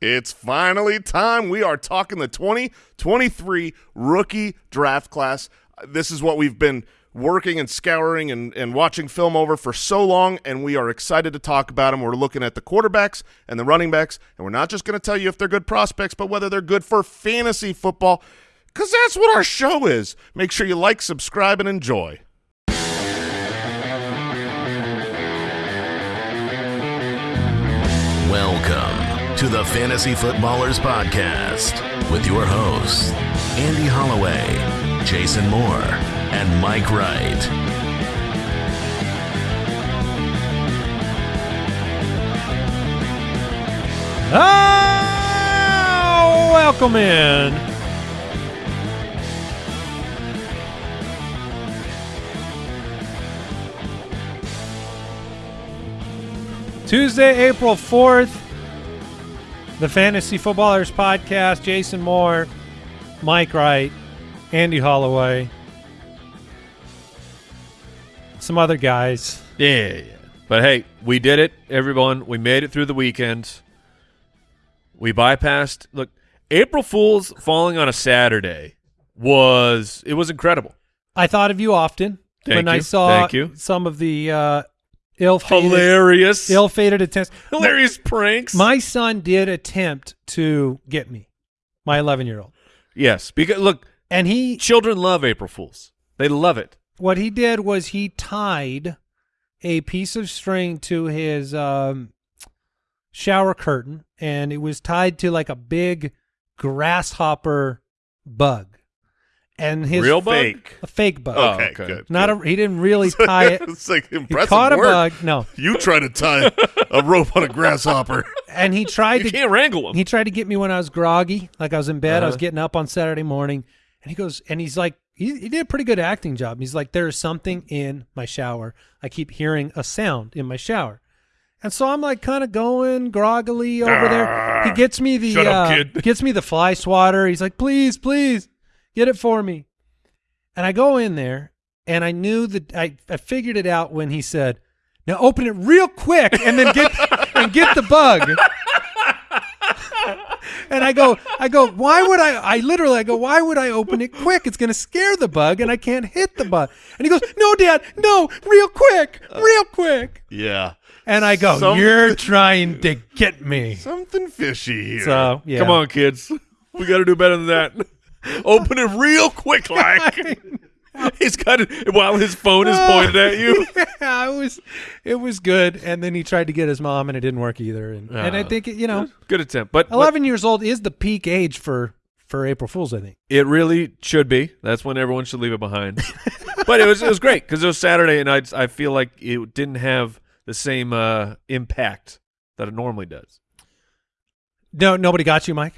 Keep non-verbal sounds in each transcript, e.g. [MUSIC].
It's finally time. We are talking the 2023 rookie draft class. This is what we've been working and scouring and, and watching film over for so long, and we are excited to talk about them. We're looking at the quarterbacks and the running backs, and we're not just going to tell you if they're good prospects, but whether they're good for fantasy football, because that's what our show is. Make sure you like, subscribe, and enjoy. Welcome to the Fantasy Footballers Podcast with your hosts, Andy Holloway, Jason Moore, and Mike Wright. Oh, welcome in. Tuesday, April 4th, the Fantasy Footballers Podcast. Jason Moore, Mike Wright, Andy Holloway, some other guys. Yeah, yeah, yeah. But hey, we did it, everyone. We made it through the weekend. We bypassed. Look, April Fools falling on a Saturday was it was incredible. I thought of you often Thank when I saw you. some of the uh, ill-fated, Hilarious, ill-fated attempts. hilarious pranks. My son did attempt to get me, my 11-year-old, yes, because look, and he children love April Fools. They love it. what he did was he tied a piece of string to his um, shower curtain, and it was tied to like a big grasshopper bug, and his Real bug? Fake. a fake bug. Oh, okay, okay. good. Not good. a. He didn't really [LAUGHS] tie it. it's like impressive. He impressive caught a bug. No, You try to tie a rope on a grasshopper. [LAUGHS] and he tried You to can't wrangle them. He tried to get me when I was groggy, like I was in bed. I was Uh-huh. getting up on Saturday morning, and he goes, and he's like, he, he did a pretty good acting job. He's like, there is something in my shower. I keep hearing a sound in my shower, and so I'm like, kind of going groggily over there. He gets me the Shut up, uh, kid. gets me the fly swatter. He's like, please, please, get it for me. And I go in there, and I knew that I, I figured it out when he said, "Now open it real quick, and then get [LAUGHS] and get the bug." And I go, I go, why would I? I literally, I go, why would I open it quick? It's going to scare the bug, and I can't hit the bug. And he goes, no, Dad, no, real quick, real quick. Yeah. And I go, Some- you're trying to get me. Something fishy here. So yeah, Come on, kids. We got to do better than that. Open it real quick, [LAUGHS] like he's got it while his phone is pointed at you. [LAUGHS] yeah, it was, it was good. And then he tried to get his mom, and it didn't work either. And, and I Ah. think you know, Good attempt, but, 11 years old is the peak age for for April Fools. I think. it really should be. That's when everyone should leave it behind. [LAUGHS] but it was it was great because it was Saturday, and I I feel like it didn't have the same uh, impact that it normally does. No, nobody got you, Mike.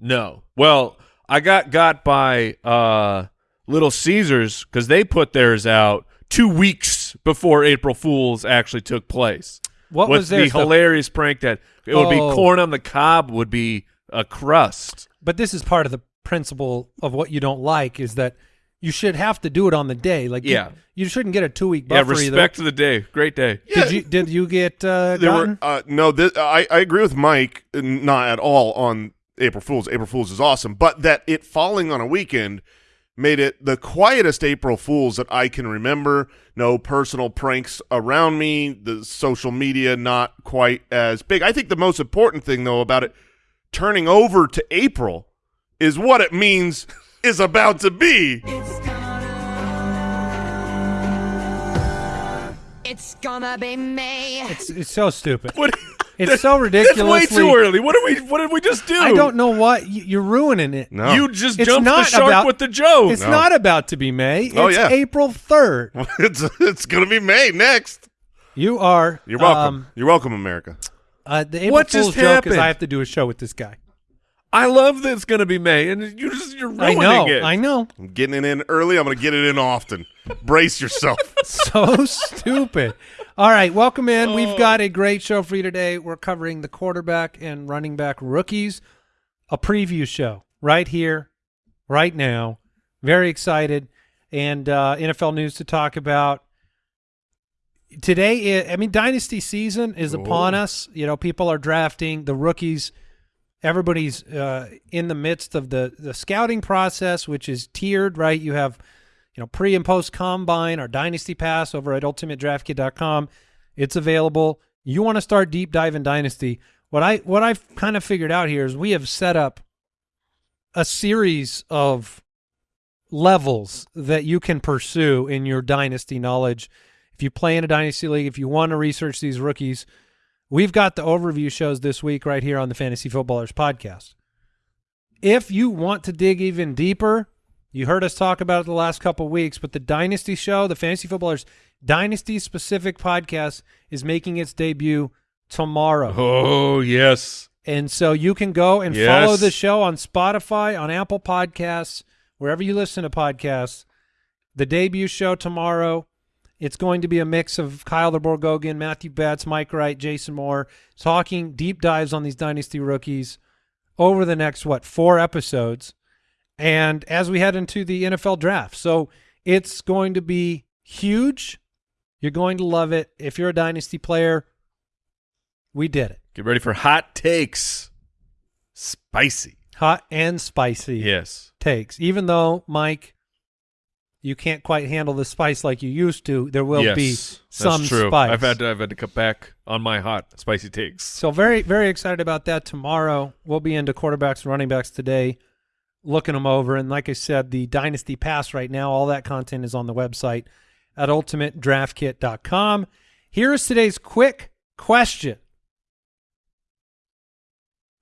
No. Well, I got got by uh, Little Caesars because they put theirs out two weeks before April Fools actually took place. What was the stuff? hilarious prank that it would be Oh. corn on the cob would be a crust. But this is part of the principle of what you don't like is that you should have to do it on the day. Like, you- Yeah. you, shouldn't get a two week Yeah, buffer respect to the day. Great day. either. Did you did you get uh, There gotten? were uh, no. This, I I agree with Mike, uh, not at all on April Fools. April Fools is awesome, but that it falling on a weekend made it the quietest April Fools that I can remember. No personal pranks around me. The social media not quite as big. I think the most important thing though about it turning over to April is what it means [LAUGHS] is about to be. It's gonna be me. It's, it's so stupid. What? It's so That's way too early. What did we? What did we just do? I don't know what you- you're ruining it. No, You just It's jumped the not shark about- with the joke. It's No. not about to be May. It's Oh, yeah. April third. [LAUGHS] it's it's gonna be May next. You are. You're welcome. um, You're welcome, America. uh, the April What Fool's joke happened? is I have to do a show with this guy. I love that it's going to be May, and you just you're I ruining know. it. I know. I'm getting it in early. I'm going to get it in often. Brace yourself. [LAUGHS] so stupid. All right, welcome in. Oh. We've got a great show for you today. We're covering the quarterback and running back rookies, a preview show right here, right now. Very excited, and uh, NFL news to talk about. Today, I I mean, dynasty season is upon us. You know, people are drafting the rookies everybody's uh, in the midst of the the scouting process, which is tiered. Right, you have you know pre and post combine, our dynasty pass over at ultimatedraftkit.com. It's available. You want to start deep diving dynasty? What I what I've kind of figured out here is we have set up a series of levels that you can pursue in your dynasty knowledge. If you play in a dynasty league, if you want to research these rookies, we've got the overview shows this week right here on the Fantasy Footballers podcast. If you want to dig even deeper, you heard us talk about it the last couple of weeks, but the Dynasty show, the Fantasy Footballers Dynasty specific podcast is making its debut tomorrow. Oh yes. And so you can go and Yes. follow the show on Spotify, on Apple Podcasts, wherever you listen to podcasts. The debut show tomorrow. It's going to be a mix of Kyle Borgognoni, Matthew Betz, Mike Wright, Jason Moore, talking deep dives on these dynasty rookies over the next what four episodes, and as we head into the NFL draft. So it's going to be huge. You're going to love it. If you're a dynasty player, we did it. Get ready for hot takes. Spicy. Hot and spicy. Yes. takes. Even though, Mike, you can't quite handle the spice like you used to, there will yes, be that's some true. spice. I've had to, I've had to cut back on my hot spicy takes. so very, very excited about that tomorrow. We'll be into quarterbacks and running backs today, looking them over. And like I said, the Dynasty Pass right now, all that content is on the website at ultimatedraftkit.com. Here is today's quick question.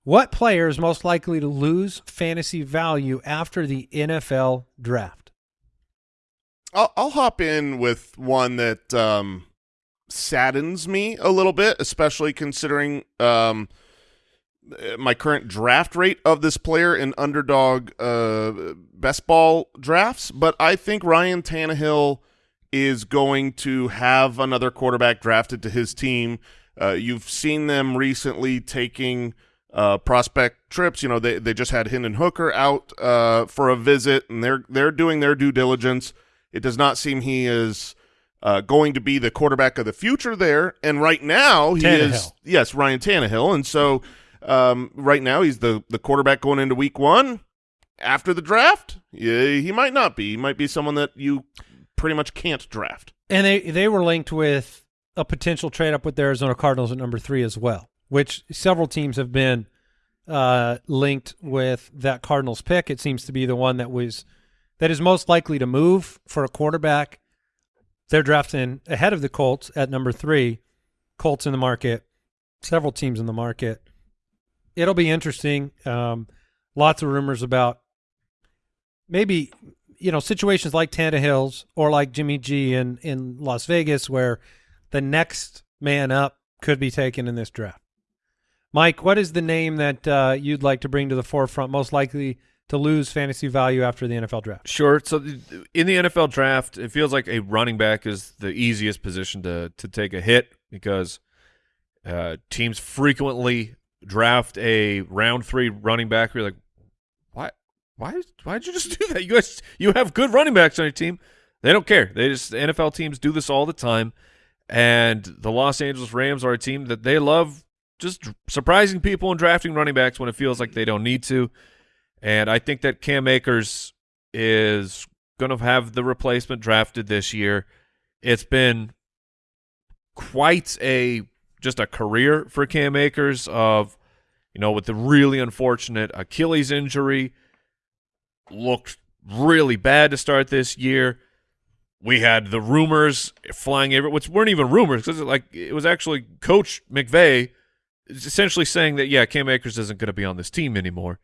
What player is most likely to lose fantasy value after the NFL draft? I'll, I'll hop in with one that um, saddens me a little bit, especially considering um, my current draft rate of this player in underdog uh, best ball drafts. But I think Ryan Tannehill is going to have another quarterback drafted to his team. Uh, you've seen them recently taking uh, prospect trips. You know, they they just had Hendon Hooker out uh, for a visit, and they're they're doing their due diligence. It does not seem he is uh, going to be the quarterback of the future there. And right now he is yes Ryan Tannehill, and so um, right now he's the the quarterback going into Week One. After the draft, yeah, he might not be. He might be someone that you pretty much can't draft. And they they were linked with a potential trade up with the Arizona Cardinals at number three as well, which several teams have been uh, linked with that Cardinals pick. It seems to be the one that was that is most likely to move for a quarterback. They're drafting ahead of the Colts at number three. Colts in the market, several teams in the market. It'll be interesting. Um, lots of rumors about maybe you know situations like Tannehill's or like Jimmy G in in Las Vegas, where the next man up could be taken in this draft. Mike, what is the name that uh, you'd like to bring to the forefront, most likely to lose fantasy value after the NFL draft? Sure. So in the NFL draft, it feels like a running back is the easiest position to to take a hit because uh, teams frequently draft a round three running back. You're like, why, why, why did you just do that? You guys, you have good running backs on your team. They don't care. They just NFL teams do this all the time, and the Los Angeles Rams are a team that they love just surprising people and drafting running backs when it feels like they don't need to. And I think that Cam Akers is going to have the replacement drafted this year. It's been quite a just a career for Cam Akers of you know with the really unfortunate Achilles injury looked really bad to start this year. We had the rumors flying everywhere, which weren't even rumors because like it was actually Coach McVay essentially saying that yeah, Cam Akers isn't going to be on this team anymore.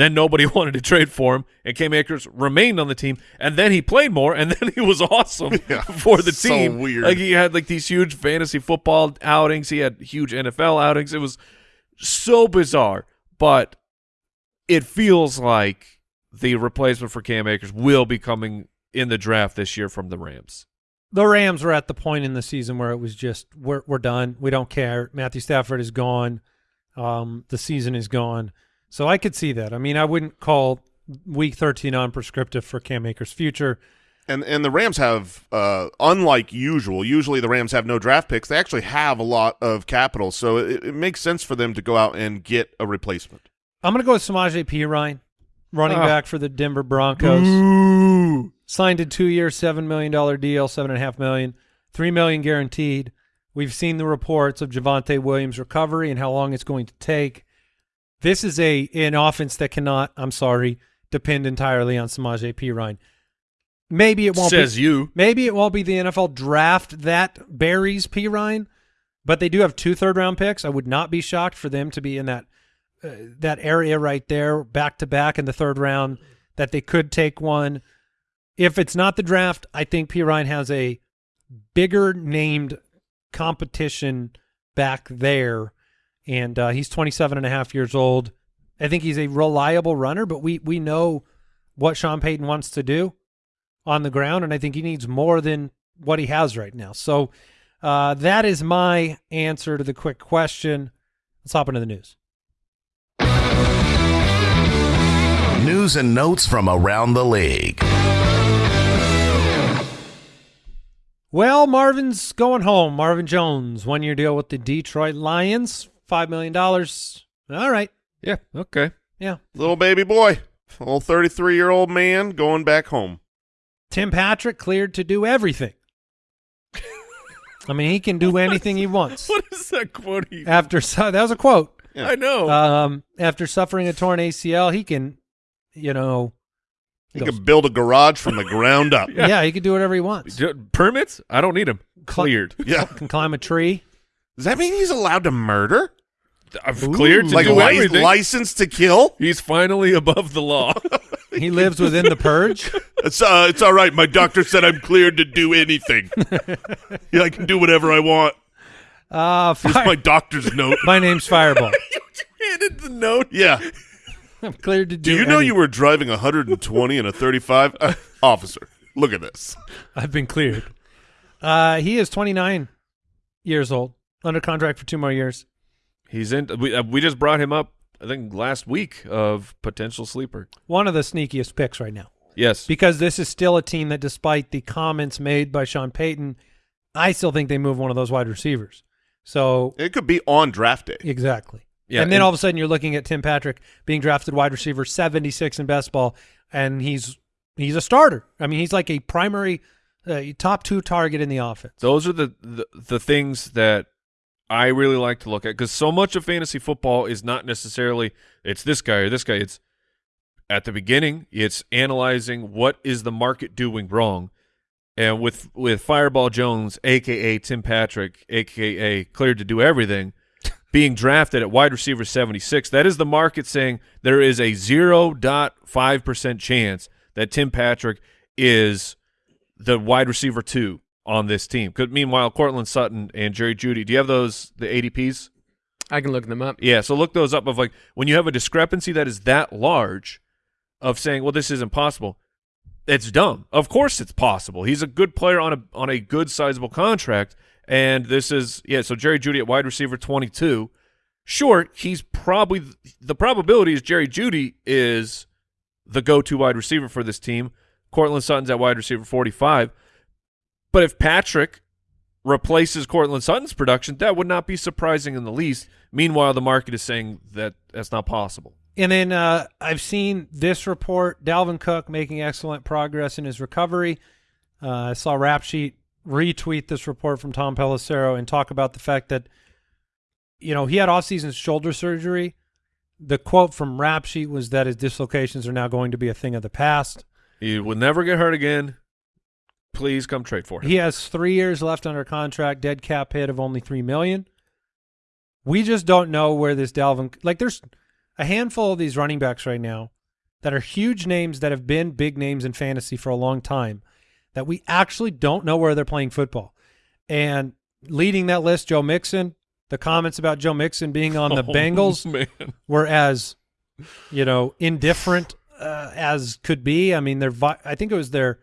Then nobody [LAUGHS] wanted to trade for him, and Cam Akers remained on the team. And then he played more, and [LAUGHS] then he was awesome Yeah, for the so team. weird. Like he had like these huge fantasy football outings. He had huge NFL outings. It was so bizarre, but it feels like the replacement for Cam Akers will be coming in the draft this year from the Rams. The Rams were at the point in the season where it was just we're we're done. We don't care. Matthew Stafford is gone. Um, the season is gone. So I could see that. I mean, I wouldn't call week 13 on prescriptive for Cam Akers' future. And and the Rams have, uh, unlike usual, usually the Rams have no draft picks. They actually have a lot of capital, so it, it makes sense for them to go out and get a replacement. I'm going to go with Samaje Perine, running Ah. back for the Denver Broncos. Signed a two-year, seven million dollar deal, seven and a half million, three million guaranteed. We've seen the reports of Javonte Williams' recovery and how long it's going to take. This is a an offense that cannot, I'm sorry, depend entirely on Samaje Perine. Maybe it won't Says be, you. Maybe it won't be the NFL draft that buries Perine, but they do have two third round picks. I would not be shocked for them to be in that uh, that area right there, back to back in the third round. That they could take one. If it's not the draft, I think Perine has a bigger named competition back there, and uh, he's 27 and a half years old. I think he's a reliable runner, but we we know what Sean Payton wants to do on the ground, and I think he needs more than what he has right now. So uh, that is my answer to the quick question. Let's hop into the news. News and notes from around the league. Well, Marvin's going home. Marvin Jones, one year deal with the Detroit Lions, $5 million. All right. Yeah. Okay. Yeah. Little baby boy, old 33 year old man going back home. Tim Patrick cleared to do everything. [LAUGHS] I mean, he can do anything he wants. What is that quote? He, After su- that was a quote. Yeah. I know. Um, after suffering a torn ACL, he can, you know, He goes- could build a garage from the ground up. [LAUGHS] yeah. he can do whatever he wants. D- Permits? I don't need them. Cl- Cleared. Yeah. [LAUGHS] Can climb a tree. Does that mean he's allowed to murder? I've Ooh. cleared to like do li- everything. license to kill? He's finally above the law. [LAUGHS] He lives within the purge. It's uh, it's all right. My doctor said I'm cleared to do anything. [LAUGHS] yeah, I can do whatever I want. Uh, Here's fire- my doctor's note. [LAUGHS] my name's Fireball. you handed the note. Yeah. I'm cleared to do. Do you know any- you were driving 120 and a 35? Uh, officer, look at this. I've been cleared. Uh, he is 29 years old, under contract for two more years. He's in. We, uh, we just brought him up. I think last week of potential sleeper. One of the sneakiest picks right now Yes. because this is still a team that, despite the comments made by Sean Payton, I still think they move one of those wide receivers. So It could be on draft day. exactly. Yeah, and then and- all of a sudden you're looking at Tim Patrick being drafted wide receiver 76 in best ball, and he's he's a starter. I mean, he's like a primary uh, top two target in the offense. Those are the, the the things that I really like to look at because so much of fantasy football is not necessarily it's this guy or this guy. It's at the beginning, it's analyzing what is the market doing wrong, and with with Fireball Jones, aka Tim Patrick, aka cleared to do everything, [LAUGHS] being drafted at wide receiver seventy six. That is the market saying there is a zero dot five percent chance that Tim Patrick is the wide receiver two on this team. Could meanwhile Courtland Sutton and Jerry Jeudy. Do you have those the ADPs? I can look them up. Yeah, so look those up of like when you have a discrepancy that is that large of saying, well, this isn't possible. It's dumb. Of course it's possible. He's a good player on a on a good sizable contract. And this is yeah, so Jerry Jeudy at wide receiver twenty two. Sure, he's probably the probability is Jerry Jeudy is the go to wide receiver for this team. Courtland Sutton's at wide receiver forty five. But if Patrick replaces Courtland Sutton's production, that would not be surprising in the least. Meanwhile, the market is saying that that's not possible. And then uh, I've seen this report: Dalvin Cook making excellent progress in his recovery. Uh, I saw Rap Sheet retweet this report from Tom Pelissero and talk about the fact that you know he had off-season shoulder surgery. The quote from Rap Sheet was that his dislocations are now going to be a thing of the past. He will never get hurt again. Please come trade for him. He has three years left under contract, dead cap hit of only three million. We just don't know where this Dalvin like. There's a handful of these running backs right now that are huge names that have been big names in fantasy for a long time that we actually don't know where they're playing football. And leading that list, Joe Mixon. The comments about Joe Mixon being on the [LAUGHS] Oh, Bengals man. were as you know indifferent uh, as could be. I mean, their vi- I think it was their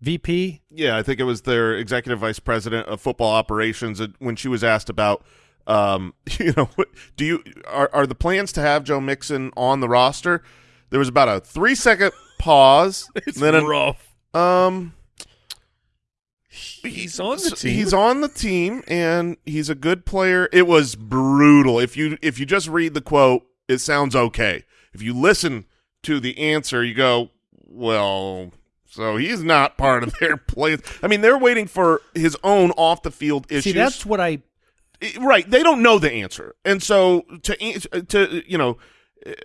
VP Yeah, I think it was their executive vice president of football operations when she was asked about, um, [LAUGHS] you know, do you are are the plans to have Joe Mixon on the roster? There was about a three second [LAUGHS] pause, It's then a, rough. um, He's on the team. He's on the team, and he's a good player. It was brutal. If you if you just read the quote, it sounds okay. if you listen to the answer, you go, well, so he's not part of their play. I mean, they're waiting for his own off the field issues. See, that's what I I- right they don't know the answer and so to to you know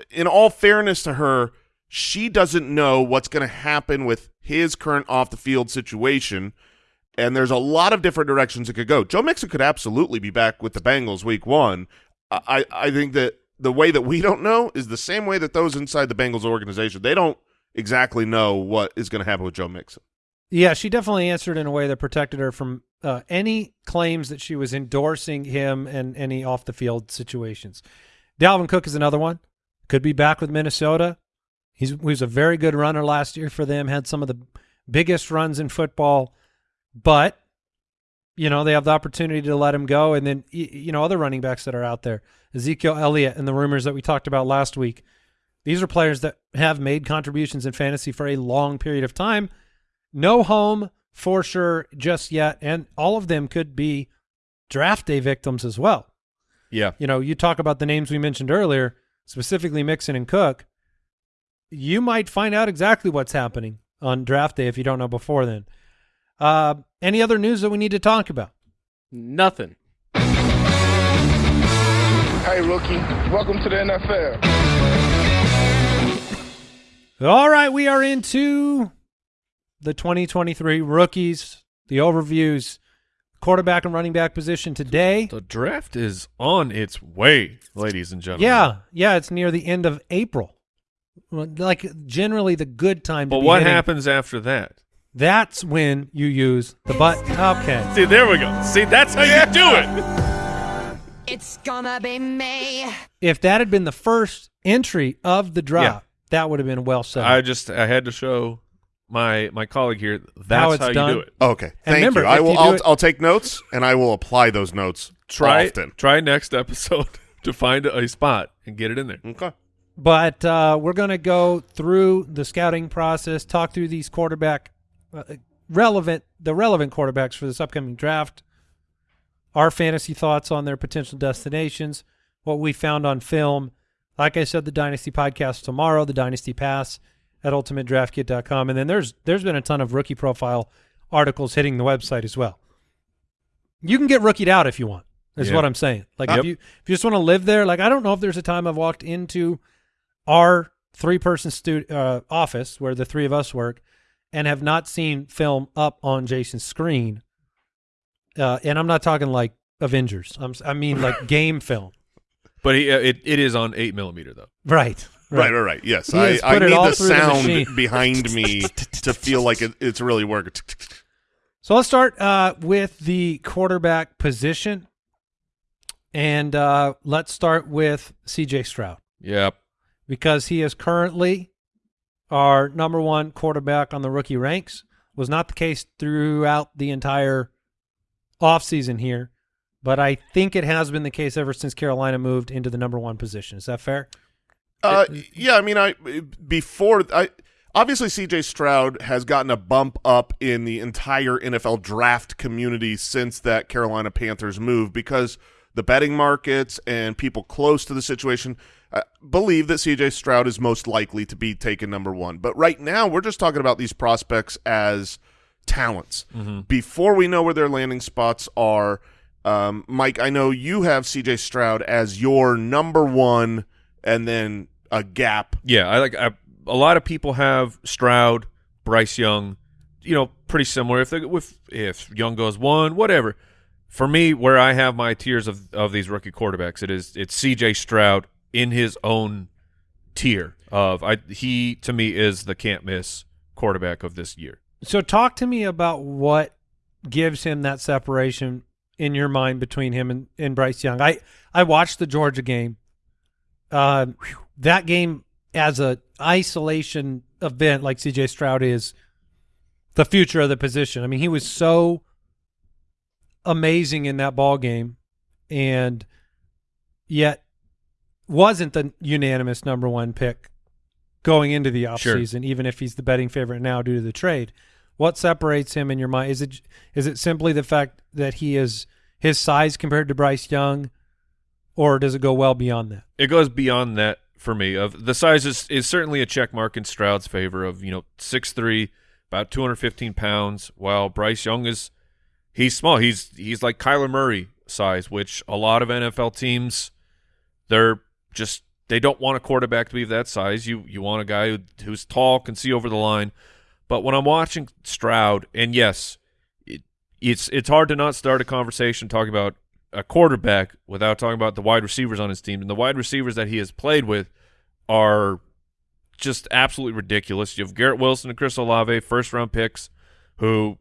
in all fairness to her she doesn't know what's going to happen with his current off the field situation and there's a lot of different directions it could go joe mixon could absolutely be back with the bengals week one i i think that the way that we don't know is the same way that those inside the bengals organization they don't exactly know what is going to happen with joe mixon Yeah, she definitely answered in a way that protected her from uh, any claims that she was endorsing him and any off the field situations. Dalvin Cook is another one. Could be back with Minnesota. He's he was a very good runner last year for them. Had some of the biggest runs in football, but you know they have the opportunity to let him go. And then you know other running backs that are out there, Ezekiel Elliott, and the rumors that we talked about last week. These are players that have made contributions in fantasy for a long period of time no home for sure just yet, and all of them could be draft day victims as well. Yeah. You know, you talk about the names we mentioned earlier, specifically Mixon and Cook. You might find out exactly what's happening on draft day if you don't know before then. Uh, any other news that we need to talk about? Nothing. Hey, rookie, welcome to the NFL. All right, we are into the 2023 rookies, the overviews, quarterback and running back position today. The draft is on its way, ladies and gentlemen. Yeah, yeah, it's near the end of April. Like generally the good time. To But be what hitting- happens after that? That's when you use the button. Okay. See, there we go. See, that's how you do it. It's gonna be me. If that had been the first entry of the drop, that would have been well said. I just I had to show my my colleague here that's How how, it's you done. do it. okay thank remember, you i will you I'll, it- I'll take notes and i will apply those notes Try often try next episode [LAUGHS] to find a spot and get it in there. okay but uh, we're going to go through the scouting process, talk through these quarterback uh, relevant, the relevant quarterbacks for this upcoming draft, our fantasy thoughts on their potential destinations, what we found on film. Like I said, the Dynasty podcast tomorrow, the Dynasty Pass at ultimatedraftkit.com. And then there's there's been a ton of rookie profile articles hitting the website as well. You can get rookied out if you want. Is Yeah. what I'm saying. Like Yep. if you if you just want to live there, like I don't know if there's a time I've walked into our three person stu- uh, office where the three of us work and have not seen film up on Jason's screen. Uh, and I'm not talking like Avengers. I'm I mean like [LAUGHS] game film. But he, uh, it it is on eight millimeter though. Right. Right, right, right. Yes, He I, has I put it need all the through the sound machine. [LAUGHS] behind me to feel like it, it's really working. So let's start uh, with the quarterback position. And uh, let's start with CJ Stroud. Yep. because he is currently our number one quarterback on the rookie ranks. Was not the case throughout the entire offseason here, but I think it has been the case ever since Carolina moved into the number one position. Is that fair? Uh, yeah, I mean, I before I obviously CJ Stroud has gotten a bump up in the entire NFL draft community since that Carolina Panthers move because the betting markets and people close to the situation uh, believe that CJ Stroud is most likely to be taken number one. But right now, we're just talking about these prospects as talents. Before we know where their landing spots are, um, Mike, I know you have CJ Stroud as your number one, and then a gap. Yeah, I like. I, a lot of people have Stroud, Bryce Young, you know, pretty similar. If they, if if Young goes one, whatever. For me, where I have my tiers of of these rookie quarterbacks, it is it's C.J. Stroud in his own tier of I. He to me is the can't miss quarterback of this year. So talk to me about what gives him that separation in your mind between him and, and Bryce Young. I, I watched the Georgia game. Uh, that game as a isolation event like CJ Stroud is the future of the position. I mean, he was so amazing in that ball game and yet wasn't the unanimous number one pick going into the Sure. offseason, even if he's the betting favorite now due to the trade. What separates him in your mind? Is it is it simply the fact that he is his size compared to Bryce Young, or does it go well beyond that? It goes beyond that for me. Of the size is, is certainly a check mark in Stroud's favor. Of you know six three, about two hundred fifteen pounds. While Bryce Young is he's small. He's he's like Kyler Murray size, which a lot of NFL teams they're just they don't want a quarterback to be that size. You you want a guy who, who's tall, can see over the line. But when I'm watching Stroud, and yes, it, it's it's hard to not start a conversation talking about a quarterback without talking about the wide receivers on his team. And the wide receivers that he has played with are just absolutely ridiculous. You have Garrett Wilson and Chris Olave, first round picks, who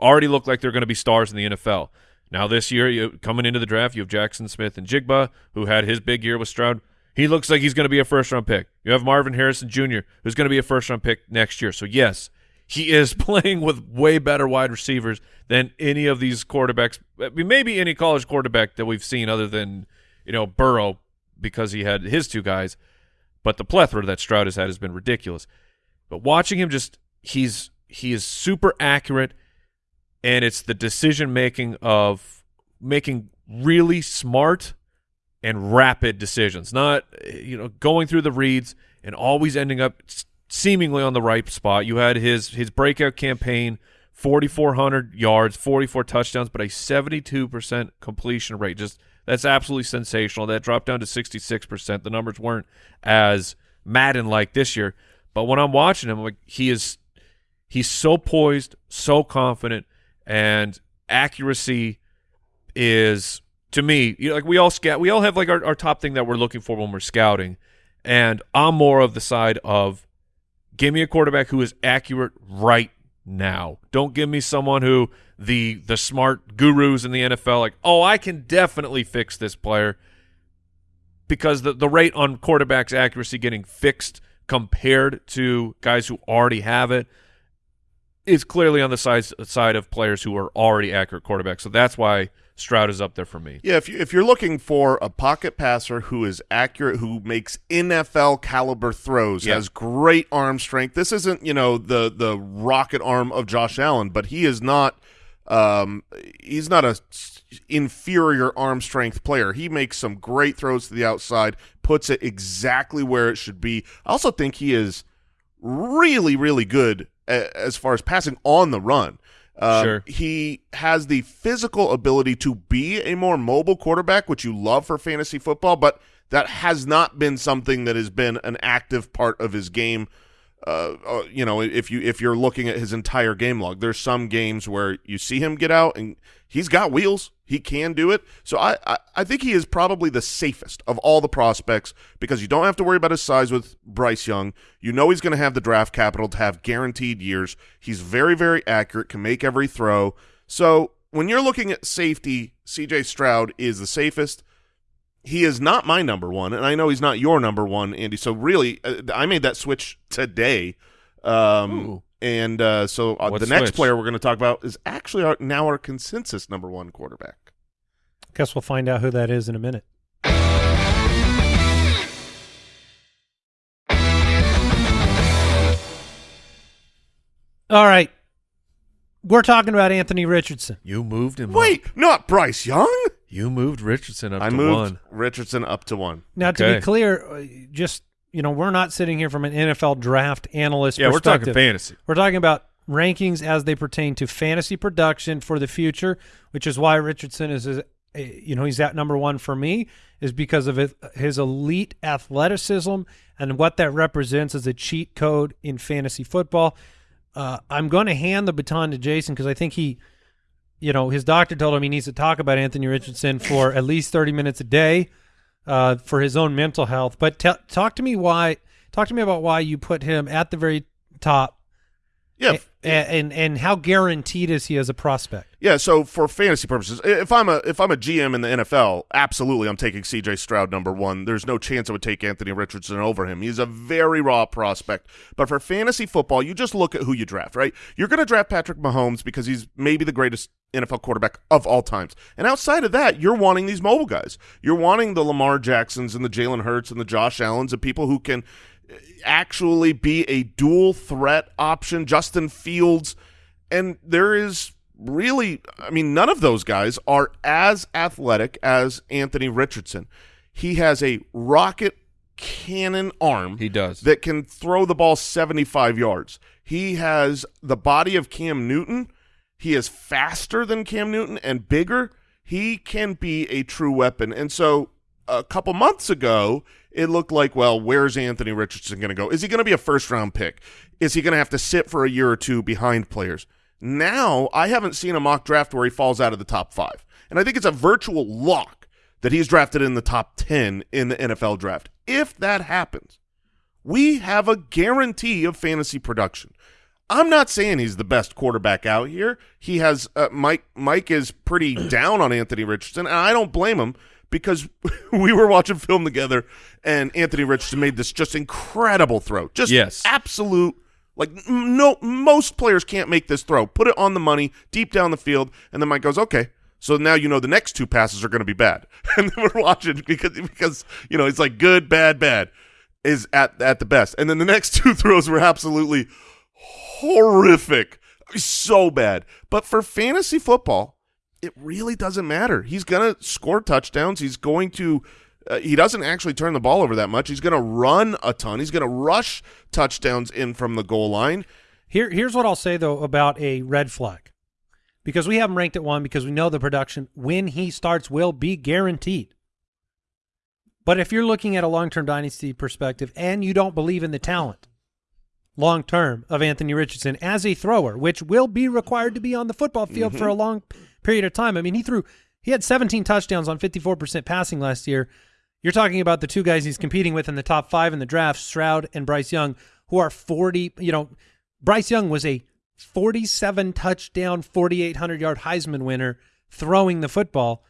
already look like they're going to be stars in the NFL. Now this year, you, coming into the draft, you have Jaxon Smith-Njigba, who had his big year with Stroud. He looks like he's going to be a first round pick. You have Marvin Harrison Jr., who's going to be a first round pick next year. So yes, he is [LAUGHS] playing with way better wide receivers than any of these quarterbacks. Maybe any college quarterback that we've seen other than you know Burrow because he had his two guys. But the plethora that Stroud has had has been ridiculous. But watching him just he's he is super accurate and it's the decision making of making really smart and rapid decisions, not you know going through the reads and always ending up seemingly on the right spot. You had his his breakout campaign, 4400 yards, 44 touchdowns, but a 72% completion rate. Just that's absolutely sensational. That dropped down to 66%. The numbers weren't as Madden like this year, but when I'm watching him, like he is he's so poised, so confident and accuracy is to me you know, like we all scout we all have like our, our top thing that we're looking for when we're scouting. And i'm more of the side of give me a quarterback who is accurate right now. Don't give me someone who the the smart gurus in the nfl like oh i can definitely fix this player. Because the, the rate on quarterbacks accuracy getting fixed compared to guys who already have it is clearly on the side side of players who are already accurate quarterbacks. So that's why Stroud is up there for me. Yeah, if you if you're looking for a pocket passer who is accurate, who makes NFL caliber throws, Yeah. has great arm strength. This isn't you know the the rocket arm of Josh Allen, but he is not. Um, he's not a inferior arm strength player. He makes some great throws to the outside, puts it exactly where it should be. I also think he is really, really good as far as passing on the run. Um, Sure. He has the physical ability to be a more mobile quarterback, which you love for fantasy football, but that has not been something that has been an active part of his game. Uh, uh, you know, if you if you're looking at his entire game log, there's some games where you see him get out and he's got wheels. He can do it. So I, I, I think he is probably the safest of all the prospects because you don't have to worry about his size with Bryce Young. You know he's going to have the draft capital to have guaranteed years. He's very, very accurate, can make every throw. So when you're looking at safety, CJ Stroud is the safest. He is not my number one, and I know he's not your number one, Andy. So really, uh, I made that switch today. Um, and uh, so uh, What the next player we're going to talk about is actually our, now our consensus number one quarterback. Guess we'll find out who that is in a minute. All right. We're talking about Anthony Richardson. You moved him. Wait, up. not Bryce Young. You moved Richardson up I to moved one. Richardson up to one. Now, to be clear, uh, just you know, we're not sitting here from an NFL draft analyst Yeah, we're talking fantasy. We're talking about rankings as they pertain to fantasy production for the future, which is why Richardson is, is uh, you know, he's at number one for me, is because of his, his elite athleticism and what that represents as a cheat code in fantasy football. Uh, I'm going to hand the baton to Jason because I think he, you know, his doctor told him he needs to talk about Anthony Richardson for at least 30 minutes a day uh, for his own mental health. But talk to me why, talk to me about why you put him at the very top Yeah, a- and and how guaranteed is he as a prospect? Yeah, so for fantasy purposes, if I'm a if I'm a GM in the NFL, absolutely I'm taking CJ Stroud number 1. There's no chance I would take Anthony Richardson over him. He's a very raw prospect. But for fantasy football, you just look at who you draft, right? You're going to draft Patrick Mahomes because he's maybe the greatest NFL quarterback of all times. And outside of that, you're wanting these mobile guys. You're wanting the Lamar Jacksons and the Jalen Hurts and the Josh Allens and people who can eh, actually be a dual threat option. Justin Fields, and there is really, I mean, none of those guys are as athletic as Anthony Richardson. He has a rocket cannon arm He does. that can throw the ball 75 yards. He has the body of Cam Newton. He is faster than Cam Newton and bigger. He can be a true weapon. And so a couple months ago, it looked like, well, where's Anthony Richardson going to go? Is he going to be a first round pick? Is he going to have to sit for a year or two behind players? Now, I haven't seen a mock draft where he falls out of the top five. And I think it's a virtual lock that he's drafted in the top 10 in the NFL draft. If that happens, we have a guarantee of fantasy production. I'm not saying he's the best quarterback out here. He has uh, Mike. Mike is pretty [CLEARS THROAT] down on Anthony Richardson, and I don't blame him because [LAUGHS] we were watching film together, and Anthony Richardson made this just incredible throw, just Yes. absolute. Like no, most players can't make this throw. Put it on the money, deep down the field, and then Mike goes, "Okay, so now you know the next two passes are going to be bad." [LAUGHS] And then we're watching because because you know it's like good, bad, bad is at at the best, and then the next [LAUGHS] two throws were absolutely horrific, so bad. But for fantasy football, it really doesn't matter. He's going to score touchdowns. He's going to. Uh, he doesn't actually turn the ball over that much. He's going to run a ton. He's going to rush touchdowns in from the goal line. Here, here's what I'll say though about a red flag, because we have him ranked at one because we know the production when he starts will be guaranteed. But if you're looking at a long-term dynasty perspective and you don't believe in the talent long-term of Anthony Richardson as a thrower, which will be required to be on the football field for mm-hmm. a long period of time. I mean, he threw he had 17 touchdowns on 54% passing last year. You're talking about the two guys he's competing with in the top five in the draft, Stroud and Bryce Young, who are 40. You know, Bryce Young was a 47 touchdown, 4,800 yard Heisman winner throwing the football.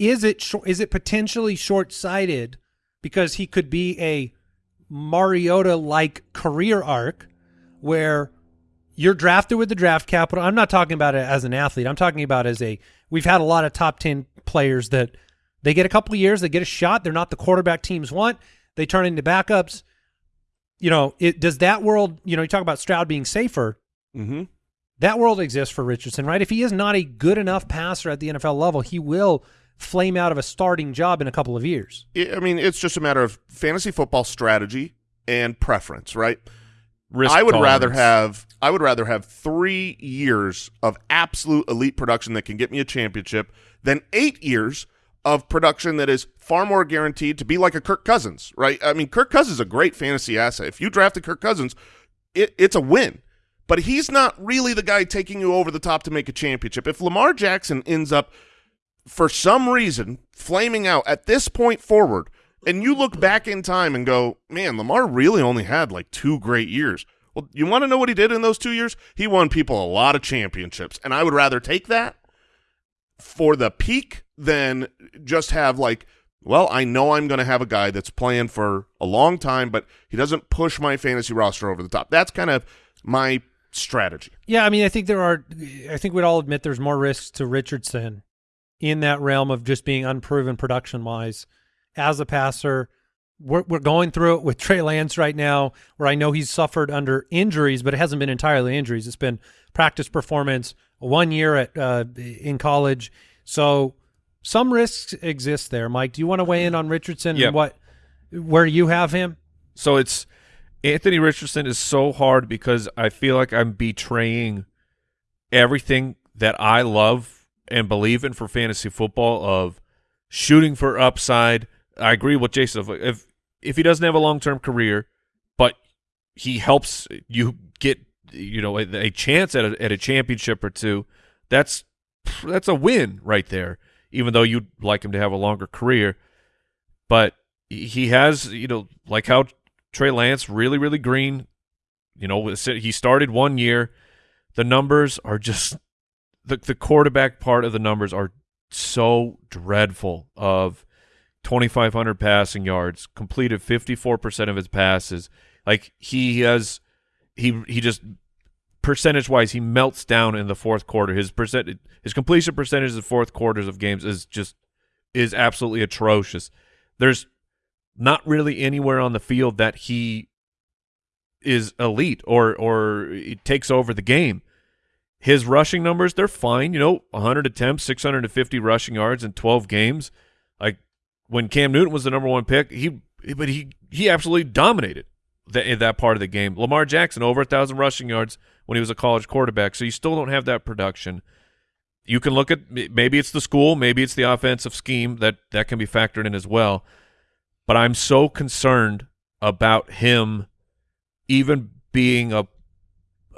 Is it is it potentially short sighted because he could be a Mariota like career arc where you're drafted with the draft capital. I'm not talking about it as an athlete. I'm talking about as a we've had a lot of top 10 players that they get a couple years, they get a shot, they're not the quarterback teams want, they turn into backups. You know, it does that world, you know, you talk about Stroud being safer, Mm-hmm. that world exists for Richardson, right? If he is not a good enough passer at the NFL level, he will flame out of a starting job in a couple of years. I mean, it's just a matter of fantasy football strategy and preference, right? Risk I would rather have I would rather have three years of absolute elite production that can get me a championship than eight years of production that is far more guaranteed to be like a Kirk Cousins, right? I mean, Kirk Cousins is a great fantasy asset. If you drafted Kirk Cousins, it, it's a win. But he's not really the guy taking you over the top to make a championship. If Lamar Jackson ends up for some reason flaming out at this point forward, and you look back in time and go, man, Lamar really only had like two great years. Well, you want to know what he did in those two years? He won people a lot of championships, and I would rather take that for the peak than just have like, well, I know I'm going to have a guy that's playing for a long time, but he doesn't push my fantasy roster over the top. That's kind of my strategy. Yeah, I mean, I think there are. I think we'd all admit there's more risks to Richardson in that realm of just being unproven production wise as a passer. We're we're going through it with Trey Lance right now, where I know he's suffered under injuries, but it hasn't been entirely injuries. It's been practice performance, one year at uh, in college. So some risks exist there. Mike, do you want to weigh in on Richardson Yeah. and what where you have him? So it's Anthony Richardson is so hard because I feel like I'm betraying everything that I love and believe in for fantasy football of shooting for upside. I agree with Jason. If if, he doesn't have a long term career, but he helps you get you know a, a chance at a, at a championship or two, that's that's a win right there. Even though you'd like him to have a longer career, but he has you know like how Trey Lance really really green. You know he started one year. The numbers are just the the quarterback part of the numbers are so dreadful. Of 2,500 passing yards, completed 54 percent of his passes. Like he has, he he just percentage wise he melts down in the fourth quarter. His percent his completion percentage in the fourth quarters of games is just is absolutely atrocious. There's not really anywhere on the field that he is elite or or takes over the game. His rushing numbers, they're fine, you know, 100 attempts, 650 rushing yards in 12 games. Like when Cam Newton was the number 1 pick, he but he he absolutely dominated that that part of the game. Lamar Jackson over a thousand rushing yards when he was a college quarterback. So you still don't have that production. You can look at maybe it's the school, maybe it's the offensive scheme that that can be factored in as well. But I'm so concerned about him even being a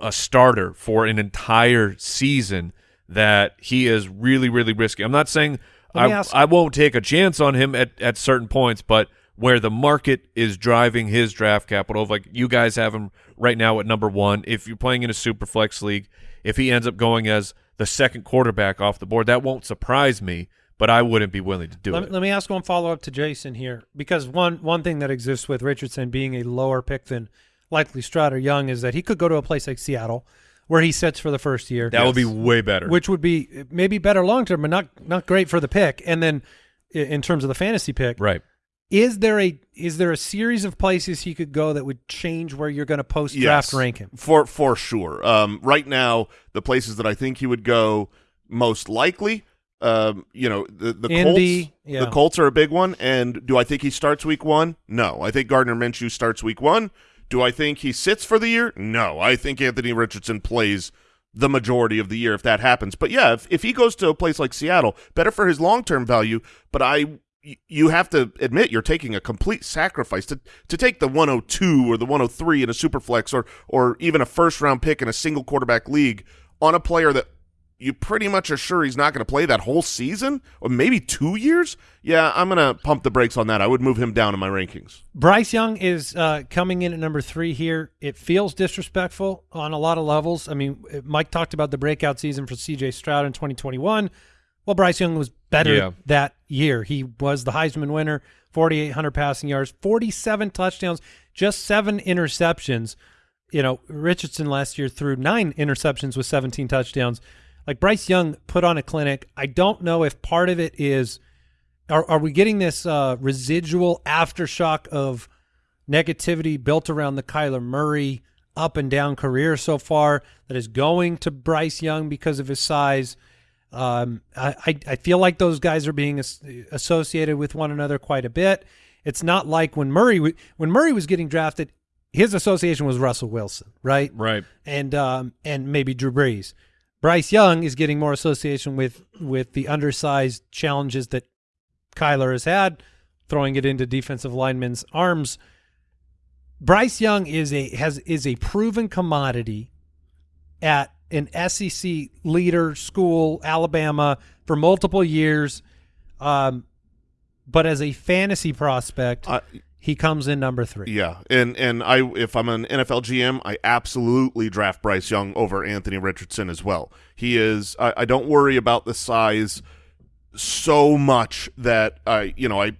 a starter for an entire season that he is really really risky. I'm not saying I I won't take a chance on him at at certain points, but where the market is driving his draft capital, like you guys have him right now at number one. If you're playing in a super flex league, if he ends up going as the second quarterback off the board, that won't surprise me. But I wouldn't be willing to do Let, it. let me ask one follow up to Jason here, because one one thing that exists with Richardson being a lower pick than likely Stroud or Young is that he could go to a place like Seattle, where he sits for the first year, that would be way better. which would be maybe better long term, but not not great for the pick. And then in terms of the fantasy pick, right. is there a is there a series of places he could go that would change where you're going to post draft Yes, rank him? for for sure. Um, right now, the places that I think he would go most likely, um, you know, the the Indy, Colts. yeah. The Colts are a big one. And do I think he starts week one? No, I think Gardner Minshew starts week one. Do I think he sits for the year? No, I think Anthony Richardson plays the majority of the year if that happens. But yeah, if, if he goes to a place like Seattle, better for his long term value. But I you have to admit you're taking a complete sacrifice to to take the 102 or the 103 in a super flex or or even a first round pick in a single quarterback league on a player that you pretty much are sure he's not going to play that whole season or maybe two years. Yeah, I'm going to pump the brakes on that. I would move him down in my rankings. Bryce Young is uh, coming in at number three here. It feels disrespectful on a lot of levels. I mean, Mike talked about the breakout season for C.J. Stroud in 2021. Well, Bryce Young was better Yeah. that year. He was the Heisman winner, 4,800 passing yards, 47 touchdowns, just seven interceptions. You know, Richardson last year threw nine interceptions with 17 touchdowns. Like Bryce Young put on a clinic. I don't know if part of it is are, are we getting this uh, residual aftershock of negativity built around the Kyler Murray up and down career so far that is going to Bryce Young because of his size? Um, I, I I feel like those guys are being associated with one another quite a bit. It's not like when Murray when Murray was getting drafted, his association was Russell Wilson, right? Right. and um, and maybe Drew Brees. Bryce Young is getting more association with with the undersized challenges that Kyler has had, throwing it into defensive linemen's arms. Bryce Young is a has is a proven commodity at an SEC leader school, Alabama, for multiple years. Um, but as a fantasy prospect, I- he comes in number three. Yeah, and and I if I'm an NFL GM, I absolutely draft Bryce Young over Anthony Richardson as well. He is. I, I don't worry about the size so much that I you know I.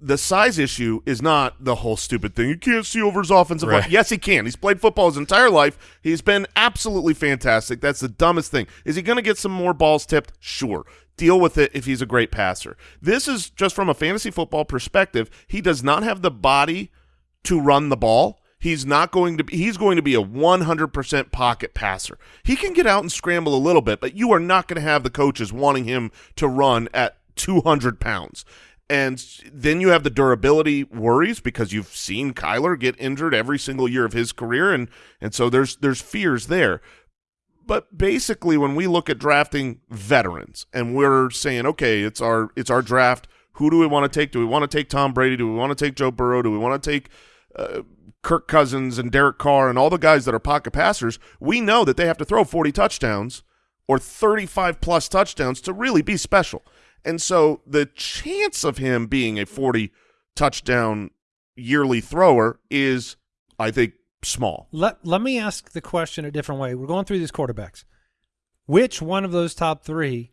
The size issue is not the whole stupid thing. You can't see over his offensive line. Yes, he can. He's played football his entire life. He's been absolutely fantastic. That's the dumbest thing. Is he going to get some more balls tipped? Sure. Deal with it if he's a great passer. This is just from a fantasy football perspective. He does not have the body to run the ball. He's not going to be he's going to be a 100% pocket passer. He can get out and scramble a little bit, but you are not going to have the coaches wanting him to run at 200 pounds. And then you have the durability worries because you've seen Kyler get injured every single year of his career and and so there's there's fears there. But basically when we look at drafting veterans and we're saying okay, it's our it's our draft, who do we want to take? Do we want to take Tom Brady? Do we want to take Joe Burrow? Do we want to take uh, Kirk Cousins and Derek Carr and all the guys that are pocket passers? We know that they have to throw 40 touchdowns or 35 plus touchdowns to really be special. And so the chance of him being a 40 touchdown yearly thrower is, I think, small. Let let me ask the question a different way. We're going through these quarterbacks. Which one of those top three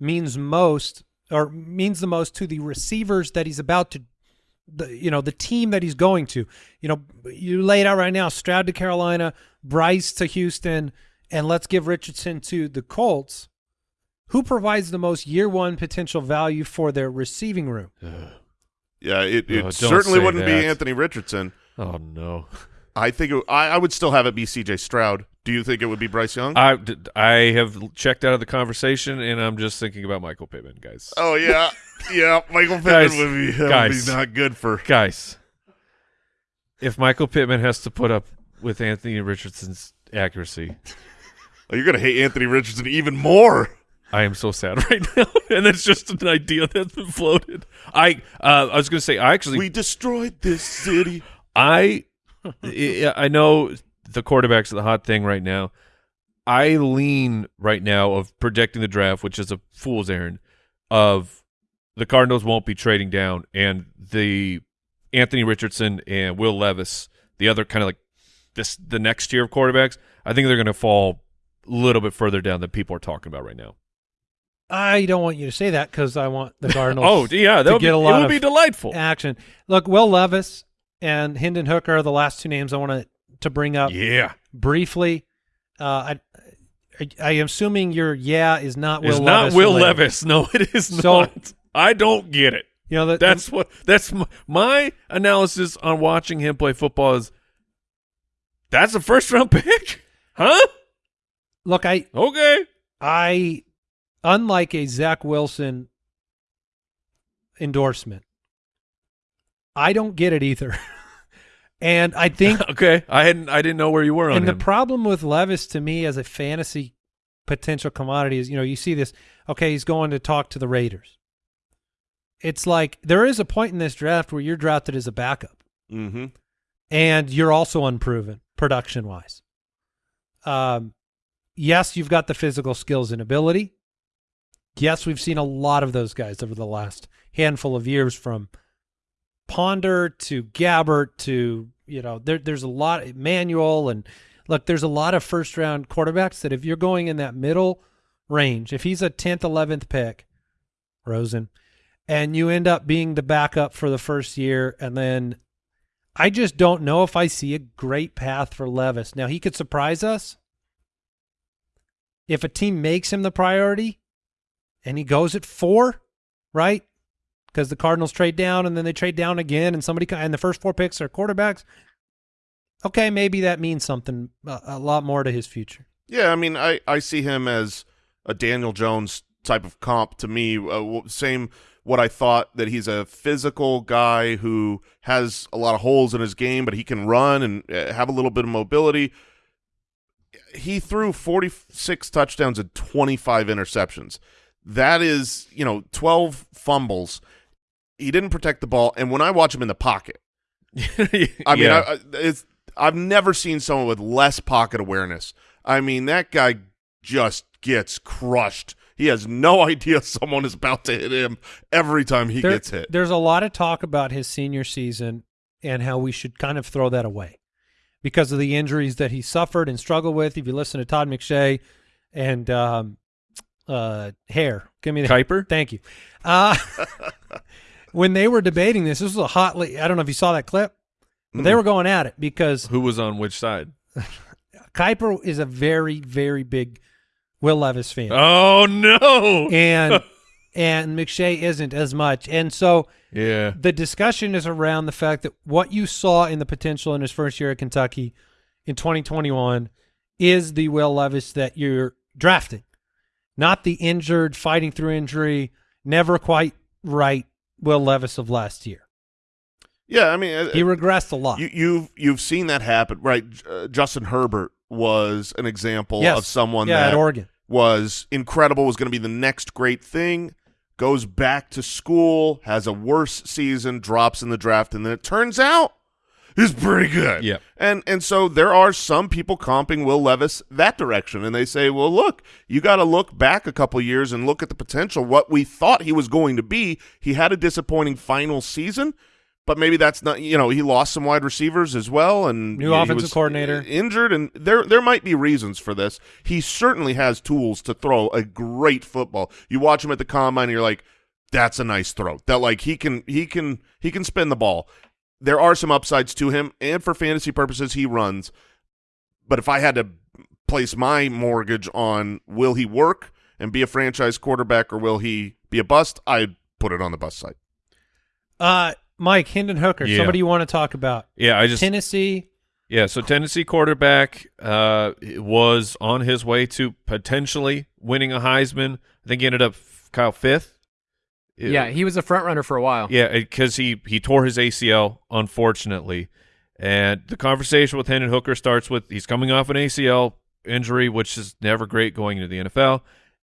means most or means the most to the receivers that he's about to the you know the team that he's going to you know you lay it out right now stroud to carolina bryce to houston and let's give richardson to the colts who provides the most year one potential value for their receiving room [SIGHS] Yeah, it, it Oh, certainly wouldn't that. be Anthony Richardson. Oh no. I think it, I, I would still have it be C.J. Stroud. Do you think it would be Bryce Young? I, I have checked out of the conversation, and I'm just thinking about Michael Pittman, guys. oh yeah, [LAUGHS] yeah. Michael Pittman Guys, would be guys. would be not good for. Guys, if Michael Pittman has to put up with Anthony Richardson's accuracy, [LAUGHS] Oh, you're gonna hate Anthony Richardson even more. I am so sad [LAUGHS] right now, and that's just an idea that's been floated. I uh, I was going to say I actually We destroyed this city. [LAUGHS] I I know the quarterbacks are the hot thing right now. I lean right now of predicting the draft, which is a fool's errand. Of the Cardinals won't be trading down, and the Anthony Richardson and Will Levis, the other kind of like this the next tier of quarterbacks. I think they're going to fall a little bit further down than people are talking about right now. I don't want you to say that because I want the [LAUGHS] Cardinals. Oh yeah, that to would be, get a it lot would of be delightful. action. Look, Will Levis and Hendon Hooker are the last two names I want to to bring up Yeah, briefly. Uh, I, I I am assuming your yeah is not Will it's Levis. not Will related. Levis. [LAUGHS] No, it is So- not. I don't get it. You know that That's what. That's my, my analysis on watching him play football. Is that's a first round [LAUGHS] pick? Huh? look. I Okay. I unlike a Zach Wilson endorsement. I don't get it either. [LAUGHS] and I think [LAUGHS] Okay. I hadn't. I didn't know where you were on and the problem with Levis to me as a fantasy potential commodity is, you know, you see this, okay, he's going to talk to the Raiders. It's like there is a point in this draft where you're drafted as a backup Mm-hmm. and you're also unproven production wise. Um, yes, you've got the physical skills and ability. Yes, we've seen a lot of those guys over the last handful of years from Ponder to Gabbert to, you know, there, there's a lot, Manuel, and look, there's a lot of first round quarterbacks that if you're going in that middle range, if he's a 10th, 11th pick, Rosen, and you end up being the backup for the first year and then I just don't know if I see a great path for Levis. Now he could surprise us if a team makes him the priority and he goes at four, right? Because the Cardinals trade down and then they trade down again, and somebody and the first four picks are quarterbacks. Okay, maybe that means something a, a lot more to his future. Yeah, I mean, I, I see him as a Daniel Jones type of comp to me. Uh, same what I thought that he's a physical guy who has a lot of holes in his game, but he can run and uh, have a little bit of mobility. He threw 46 touchdowns and 25 interceptions. That is, you know, 12 fumbles. He didn't protect the ball, and when I watch him in the pocket, [LAUGHS] I mean, Yeah. I, it's I've never seen someone with less pocket awareness. I mean, that guy just gets crushed. He has no [LAUGHS] idea someone is about to hit him every time he There- gets hit. There's a lot of talk about his senior season and how we should kind of throw that away because of the injuries that he suffered and struggled with. If you listen to Todd McShay and um, uh, hair. give me the Kiper? Thank you. Uh, [LAUGHS] when they were debating this, this was a hotly. I don't know if you saw that clip. But they Mm. were going at it because Who was on which side? [LAUGHS] Kiper is a very, very big Will Levis fan. Oh no! and [LAUGHS] and McShay isn't as much. And so yeah. the discussion is around the fact that what you saw in the potential in his first year at Kentucky in 2021 is the Will Levis that you're drafting, not the injured, fighting through injury, never quite right Will Levis of last year. yeah, I mean, uh, He regressed a lot. you, you've you've seen that happen, right? Uh, Justin Herbert was an example Yes. of someone yeah, that at Oregon. was incredible, was going to be the next great thing, goes back to school, has a worse season, drops in the draft, and then it turns out he's pretty good. Yeah. And and so there are some people comping Will Levis that direction, and they say, well, look, you got to look back a couple years and look at the potential. What we thought he was going to be, he had a disappointing final season. But maybe that's not, you know, he lost some wide receivers as well, and New offensive was uh, coordinator. injured, and there there might be reasons for this. He certainly has tools to throw a great football. You watch him at the combine, and you're like, that's a nice throw. That like he can he can he can spin the ball. There are some upsides to him, and for fantasy purposes, he runs. But if I had to place my mortgage on will he work and be a franchise quarterback, or will he be a bust, I'd put it on the bust side. Uh, Mike Hendon Hooker, Yeah. somebody you want to talk about? Yeah, I just Tennessee. yeah. So Tennessee quarterback uh, was on his way to potentially winning a Heisman. I think he ended up Kyle fifth. Yeah, he was a front runner for a while. Yeah, uh, because he he tore his ACL, unfortunately, And the conversation with Hendon Hooker starts with he's coming off an ACL injury, which is never great going into the NFL,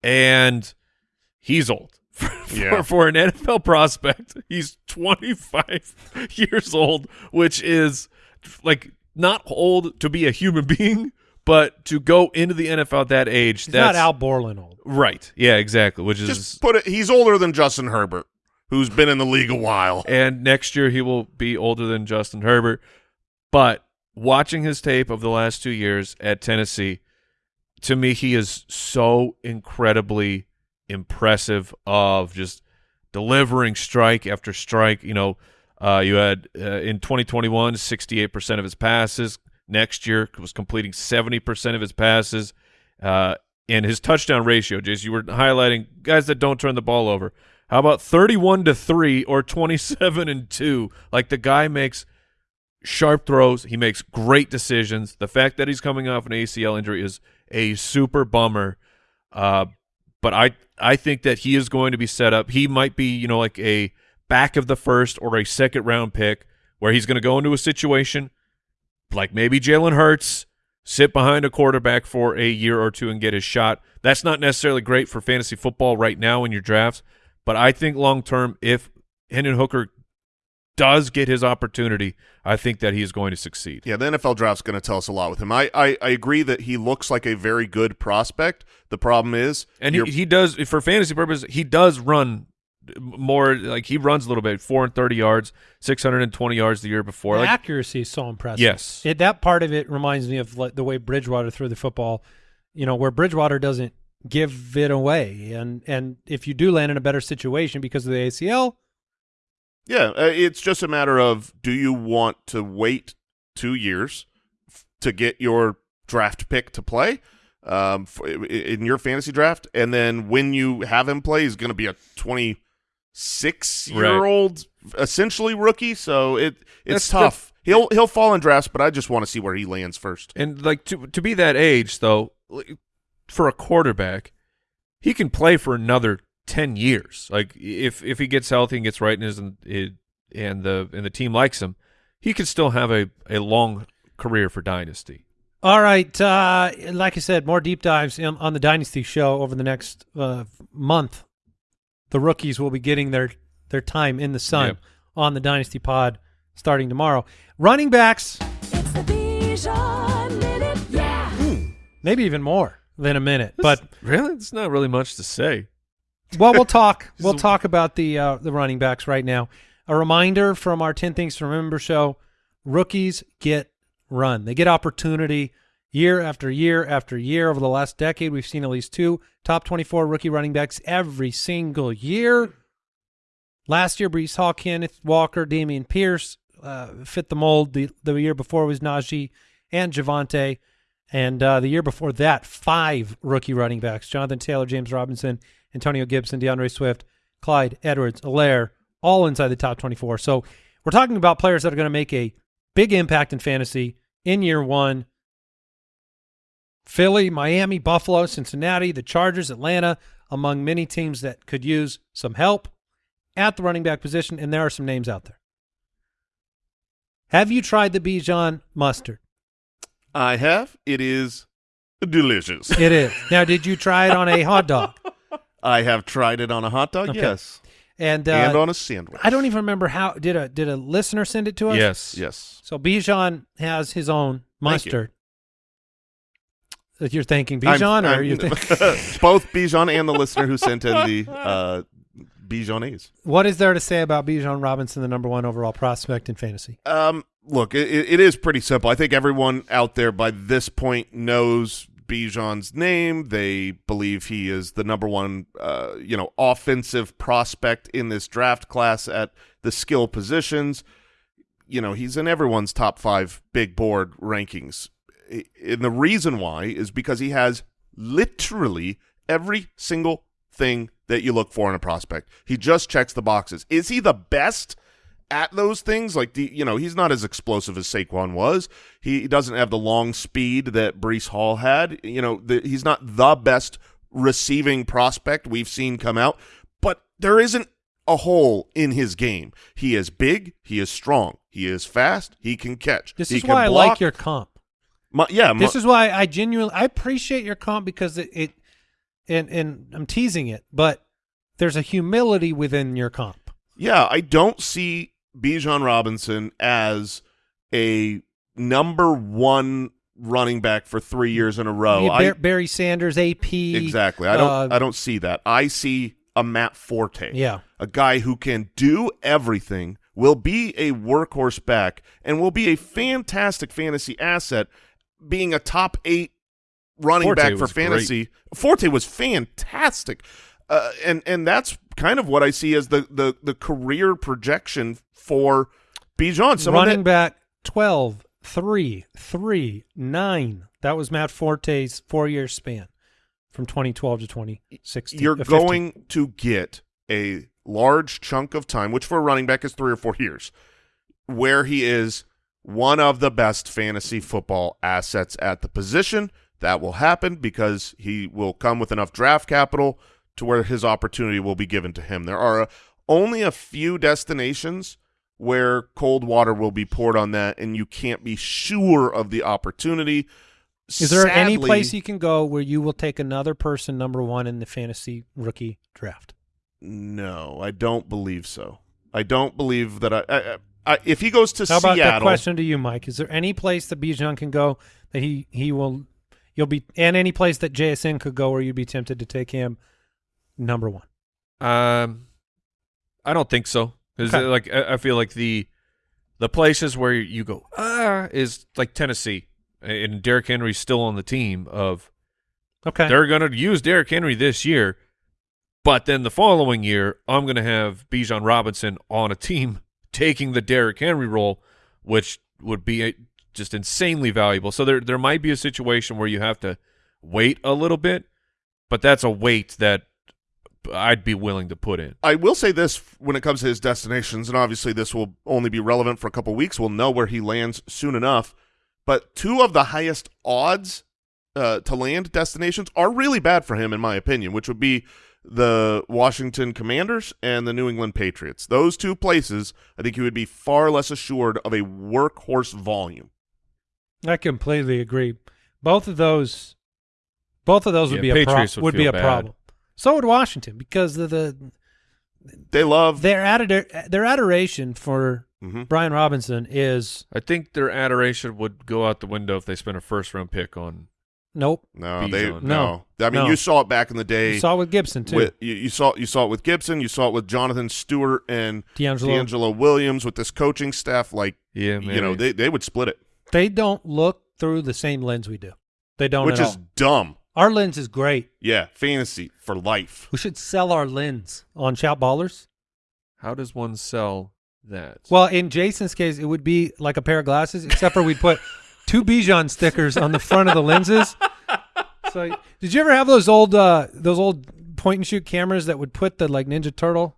and he's old. [LAUGHS] For, Yeah. for, for an NFL prospect, he's 25 [LAUGHS] years old, which is like not old to be a human being, but to go into the NFL at that age, He's that's not Al Borland old. right. Yeah, exactly. Which is Just put it. He's older than Justin Herbert, who's been in the league a while. and next year he will be older than Justin Herbert. But watching his tape of the last two years at Tennessee, to me, he is so incredibly impressive of just delivering strike after strike. You know, uh, you had uh, in 2021, 68% of his passes. Next year was completing 70% of his passes. Uh, and his touchdown ratio, Jason, you were highlighting guys that don't turn the ball over. How about 31 to 3 or 27 and 2? Like the guy makes sharp throws, he makes great decisions. The fact that he's coming off an ACL injury is a super bummer. Uh, but I I think that he is going to be set up. He might be, you know, like a back of the first or a second round pick where he's going to go into a situation like maybe Jalen Hurts, sit behind a quarterback for a year or two and get his shot. That's not necessarily great for fantasy football right now in your drafts, but I think long term, if Hendon Hooker does get his opportunity, I think that he is going to succeed. Yeah, the NFL draft's going to tell us a lot with him. I, I, I agree that he looks like a very good prospect. The problem is, And he, he does for fantasy purposes, he does run more like he runs a little bit, four and thirty yards, six hundred and twenty yards the year before. The Like accuracy is so impressive. Yes. it, that part of it reminds me of like the way Bridgewater threw the football. You know, where Bridgewater doesn't give it away, and and if you do land in a better situation because of the ACL, yeah, uh, it's just a matter of do you want to wait two years f- to get your draft pick to play um, f- i- in your fantasy draft, and then when you have him play, he's going to be a twenty six year old essentially rookie. So it it's That's the- tough. he'll he'll fall in drafts, but I just want to see where he lands first. And like to to be that age though, for a quarterback, he can play for another ten years. Like if if he gets healthy and gets right and is and the and the team likes him, he can still have a a long career for dynasty. All right. Uh, like I said, more deep dives in, on the Dynasty show over the next uh, month. The rookies will be getting their, their time in the sun Yep. on the Dynasty pod starting tomorrow. Running backs, It's the Bijan Minute. Yeah. maybe even more than a minute. But really, it's not really much to say. well, we'll talk. [LAUGHS] We'll talk about the uh, the running backs right now. A reminder from our Ten Things to Remember show: rookies get run. They get opportunity year after year after year. Over the last decade, we've seen at least two top twenty-four rookie running backs every single year. Last year, Breece Hall, Kenneth Walker, Dameon Pierce uh, fit the mold. The the year before was Najee and Javonte. And uh, the year before that, five rookie running backs: Jonathan Taylor, James Robinson, Antonio Gibson, D'Andre Swift, Clyde Edwards, Helaire, all inside the top 24. So we're talking about players that are going to make a big impact in fantasy in year one. Philly, Miami, Buffalo, Cincinnati, the Chargers, Atlanta, among many teams that could use some help at the running back position, and there are some names out there. Have you tried the Bijan mustard? I have. It is delicious. It is. now, did you try it on a hot dog? [LAUGHS] I have tried it on a hot dog. Okay. Yes, And, uh, and on a sandwich. I don't even remember how did a did a listener send it to us? Yes. Yes. So Bijan has his own Thank you. mustard. That you're thanking Bijan, or you think [LAUGHS] both Bijan and the listener who sent in the [LAUGHS] uh, Bijanese. what is there to say about Bijan Robinson, the number one overall prospect in fantasy? Um, look, it, it is pretty simple. I think everyone out there by this point knows Bijan's name. They believe he is the number one, uh, you know, offensive prospect in this draft class at the skill positions. You know, he's in everyone's top five big board rankings. And the reason why is because he has literally every single thing that you look for in a prospect. He just checks the boxes. Is he the best at those things? Like the you know, he's not as explosive as Saquon was. He doesn't have the long speed that Breece Hall had. You know, the, he's not the best receiving prospect we've seen come out, but there isn't a hole in his game. He is big. He is strong. He is fast. He can catch. This he is why I like your comp. Mu- yeah, mu- This is why I genuinely I appreciate your comp because it, it and and I'm teasing it, but there's a humility within your comp. yeah. I don't see Bijan Robinson as a number one running back for three years in a row. Yeah, Bar- Barry Sanders, AP. exactly. I don't. uh, I don't see that. I see a Matt Forte. Yeah. a guy who can do everything, will be a workhorse back, and will be a fantastic fantasy asset, being a top eight running Forte back for was great. fantasy. Forte was fantastic, uh, and and that's kind of what I see as the the the career projection for Bijan. Running that, back 12, 3, 3, 9. That was Matt Forte's four year span from 2012 to 2016. you're uh, going to get a large chunk of time, which for a running back is three or four years, where he is one of the best fantasy football assets at the position. That will happen because he will come with enough draft capital to where his opportunity will be given to him. There are uh, only a few destinations where cold water will be poured on that, and you can't be sure of the opportunity. Is there any place you can go where you will take another person number one in the fantasy rookie draft? No, I don't believe so. I don't believe that I. I, I if he goes to How about Seattle, that question to you, Mike? Is there any place that Bijan can go that he he will you'll be and any place that JSN could go where you'd be tempted to take him number one? Um, I don't think so. Because Okay. like I, I feel like the the places where you go ah is like Tennessee, and Derrick Henry's still on the team. Of Okay. they're going to use Derrick Henry this year, but then the following year I'm going to have Bijan Robinson on a team taking the Derrick Henry role, which would be a, just insanely valuable. So there there might be a situation where you have to wait a little bit, but that's a wait that I'd be willing to put in. I will say this when it comes to his destinations, and obviously this will only be relevant for a couple weeks. We'll know where he lands soon enough. But two of the highest odds uh, to land destinations are really bad for him, in my opinion, which would be the Washington Commanders and the New England Patriots. Those two places, I think he would be far less assured of a workhorse volume. I completely agree. Both of those, both of those would Yeah, be a pro- would would be a bad. problem. So would Washington because of the They love their ador- their adoration for Mhm. Brian Robinson is I think their adoration would go out the window if they spent a first round pick on. Nope. no, they Bijan. no. I mean, No. you saw it back in the day. You saw it with Gibson too. with, you, you saw you saw it with Gibson, you saw it with Jonathan Stewart and DeAngelo. DeAngelo Williams with this coaching staff. Like Yeah, you know, they they would split it, They don't look through the same lens we do. They don't which at is all. dumb. Our lens is great. Yeah, fantasy for life. We should sell our lens on Shout Ballers. how does one sell that? Well, in Jason's case, it would be like a pair of glasses, except for we'd put [LAUGHS] two Bijan stickers on the front of the lenses. So, did you ever have those old uh, those old point and shoot cameras that would put the like Ninja Turtle?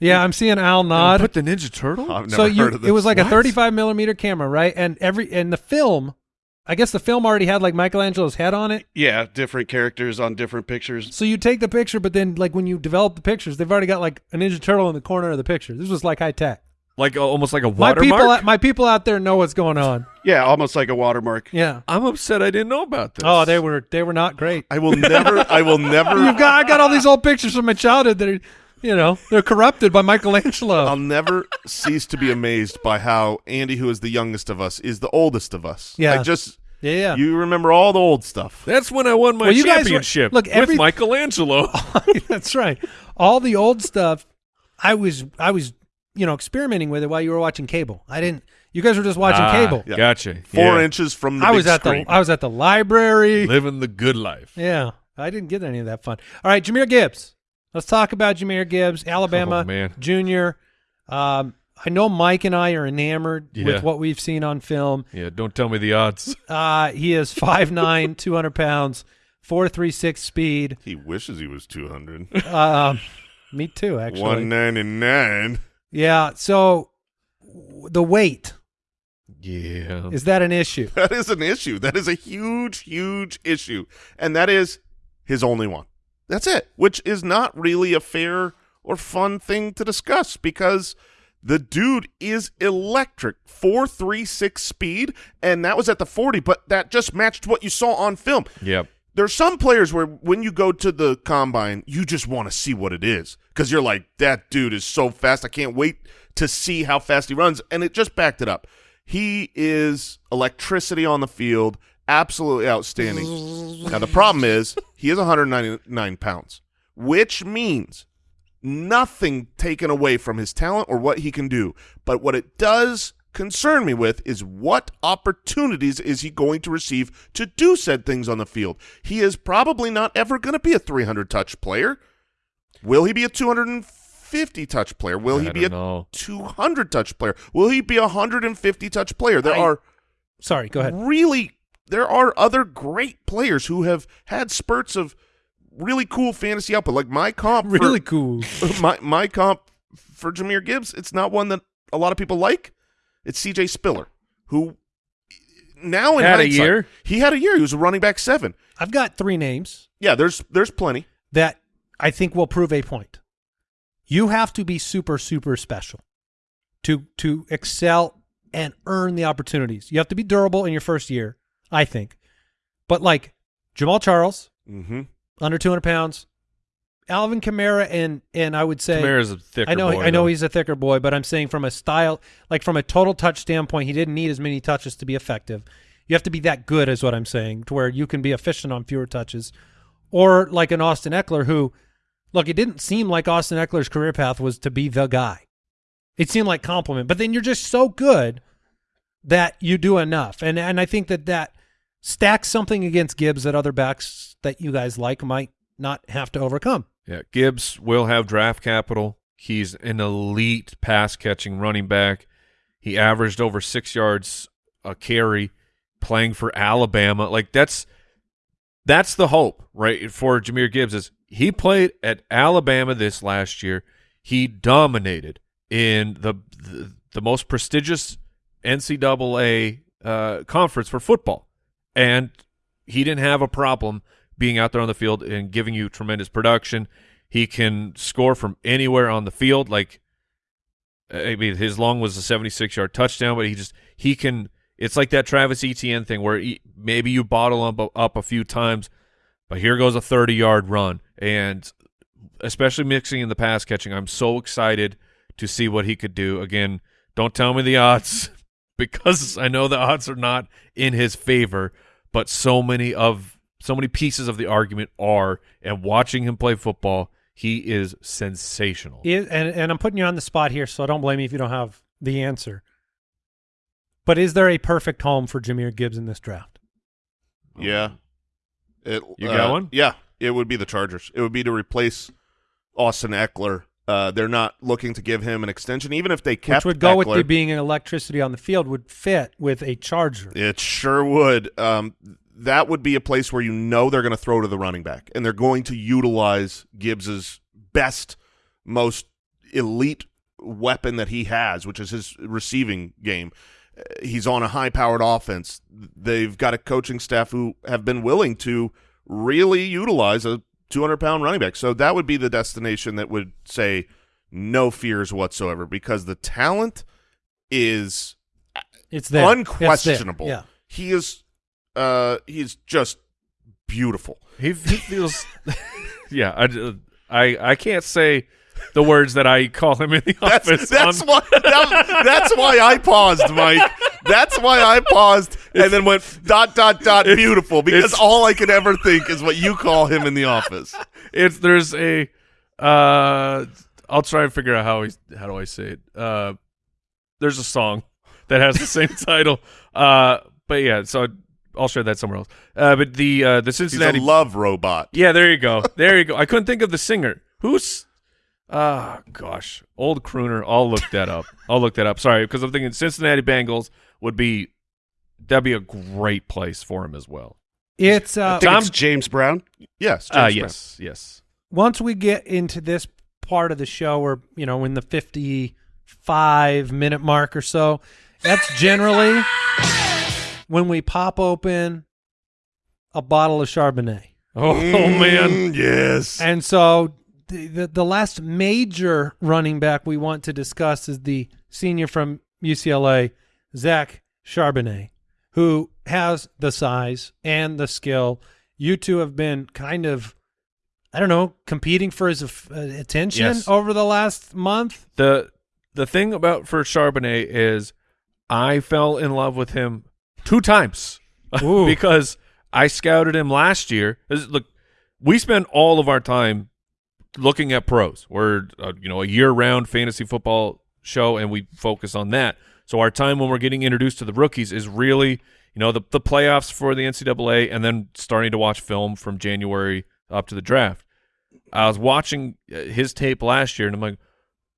Yeah, I'm seeing Al nod. put the Ninja Turtle. I've never so you, heard of this. it was like a 35 millimeter camera, right? And every and the film, I guess the film already had like Michelangelo's head on it. Yeah, different characters on different pictures. So you take the picture, but then like when you develop the pictures, they've already got like a Ninja Turtle in the corner of the picture. This was like high tech. Like almost like a My watermark. people, my people out there know what's going on. Yeah, almost like a watermark. Yeah. I'm upset I didn't know about this. Oh, they were they were not great. I will never. I will [LAUGHS] never. You've got I got all these old pictures from my childhood that are, you know, they're corrupted by Michelangelo. I'll never cease to be amazed by how Andy, who is the youngest of us, is the oldest of us. Yeah. I just yeah, yeah. you remember all the old stuff. That's when I won my Well, you guys were- championship look, every- with Michelangelo. [LAUGHS] That's right. All the old stuff, I was I was you know experimenting with it while you were watching cable. I didn't. You guys were just watching Ah, cable. Yeah. Gotcha. Four Yeah. inches from the I big was at screen. the I was at the library. living the good life. Yeah, I didn't get any of that fun. All right, Jahmyr Gibbs. Let's talk about Jahmyr Gibbs, Alabama Oh, man. junior. Um, I know Mike and I are enamored Yeah. with what we've seen on film. Yeah, don't tell me the odds. [LAUGHS] Uh, he is 5'9", [LAUGHS] 200 pounds, four three six speed. He wishes he was two hundred. Um, me too, actually. One ninety nine. Yeah. So the weight Yeah. is that an issue? [LAUGHS] That is an issue. That is a huge, huge issue, and that is his only one. That's it. Which is not really a fair or fun thing to discuss because the dude is electric. 436 speed, and that was at the 40, but that just matched what you saw on film. Yep. There's some players where when you go to the combine, you just want to see what it is because you're like, that dude is so fast. I can't wait to see how fast he runs. And it just backed it up. He is electricity on the field, absolutely outstanding. now, the problem is he is 199 pounds, which means nothing taken away from his talent or what he can do. But what it does concern me with is what opportunities is he going to receive to do said things on the field. He is probably not ever going to be a 300 touch player. Will he be a 250 touch player? Will he be a know. 200 touch player? Will he be a 150 touch player? There I- are Sorry, go ahead. really there are other great players who have had spurts of really cool fantasy output. Like my comp, for- Really cool. [LAUGHS] my my comp for Jahmyr Gibbs, it's not one that a lot of people like. It's C.J. Spiller, who now in Had a year? He had a year. He was a running back seven. I've got three names Yeah, there's there's plenty. that I think will prove a point. You have to be super, super special to to excel and earn the opportunities. You have to be durable in your first year, I think. But like Jamaal Charles, Mm-hmm. under 200 pounds, Alvin Kamara, and and I would say Kamara's a thicker I know boy, I know though. he's a thicker boy, but I'm saying from a style, like from a total touch standpoint, he didn't need as many touches to be effective. You have to be that good, is what I'm saying, to where you can be efficient on fewer touches, or like an Austin Ekeler, who, look, it didn't seem like Austin Ekeler's career path was to be the guy. It seemed like compliment, but then you're just so good that you do enough, and and I think that that stacks something against Gibbs that other backs that you guys like might not have to overcome. Yeah, Gibbs will have draft capital. He's an elite pass catching running back. He averaged over six yards a carry playing for Alabama. Like that's that's the hope, right? For Jahmyr Gibbs is he played at Alabama this last year. He dominated in the the, the most prestigious NCAA uh, conference for football, and he didn't have a problem being out there on the field and giving you tremendous production. He can score from anywhere on the field. Like, I mean, his long was a 76 yard touchdown, but he just he can. It's like that Travis Etienne thing where he, maybe you bottle him up, a few times, but here goes a 30 yard run, and especially mixing in the pass catching, I'm so excited to see what he could do. Again, don't tell me the odds [LAUGHS] because I know the odds are not in his favor, but so many of so many pieces of the argument are and watching him play football, he is sensational. Is, and and I'm putting you on the spot here, so don't blame me if you don't have the answer. But is there a perfect home for Jahmyr Gibbs in this draft? Yeah. It, You got uh, one? Yeah, it would be the Chargers. It would be to replace Austin Ekeler. Uh, they're not looking to give him an extension, even if they kept Which would go with Ekeler. the being an electricity on the field would fit with a Charger. It sure would. Um, that would be a place where you know they're going to throw to the running back, and they're going to utilize Gibbs's best, most elite weapon that he has, which is his receiving game. Uh, He's on a high-powered offense. They've got a coaching staff who have been willing to really utilize a 200-pound running back. So that would be the destination that would say no fears whatsoever because the talent is It's there. It's there. unquestionable. Yeah. He is uh he's just beautiful. He, he feels, [LAUGHS] yeah. I, I I can't say the words that I call him in the That's office. that's on- why that- that's why I paused, Mike. That's why I paused and then went dot dot dot beautiful because all I can ever think is what you call him in the office. it's there's a uh I'll try and figure out how he how do I say it. Uh there's a song that has the same [LAUGHS] title. Uh but yeah, so I'll share that somewhere else. Uh but the uh the He's a Cincinnati love robot. Yeah, there you go. There you go. I couldn't think of the singer. Who's Ah, gosh. Old crooner. I'll look that up. [LAUGHS] I'll look that up. Sorry, because I'm thinking Cincinnati Bengals would be that'd be a great place for him as well. It's I uh, think Tom- it's James Brown. Yes. Ah, James Brown. yes, yes. once we get into this part of the show or you know in the 55 minute mark or so that's generally when we pop open a bottle of chardonnay Oh, man. Mm, yes. and so the, the the last major running back we want to discuss is the senior from UCLA, Zach Charbonnet, who has the size and the skill. You two have been kind of, I don't know, competing for his uh, attention Yes. over the last month. the the thing about for Charbonnet is I fell in love with him two times [LAUGHS] because I scouted him last year. Look, we spend all of our time looking at pros. We're uh, you know a year round fantasy football show, and we focus on that. So our time when we're getting introduced to the rookies is really you know the the playoffs for the NCAA, and then starting to watch film from January up to the draft. I was watching uh, his tape last year, and I'm like,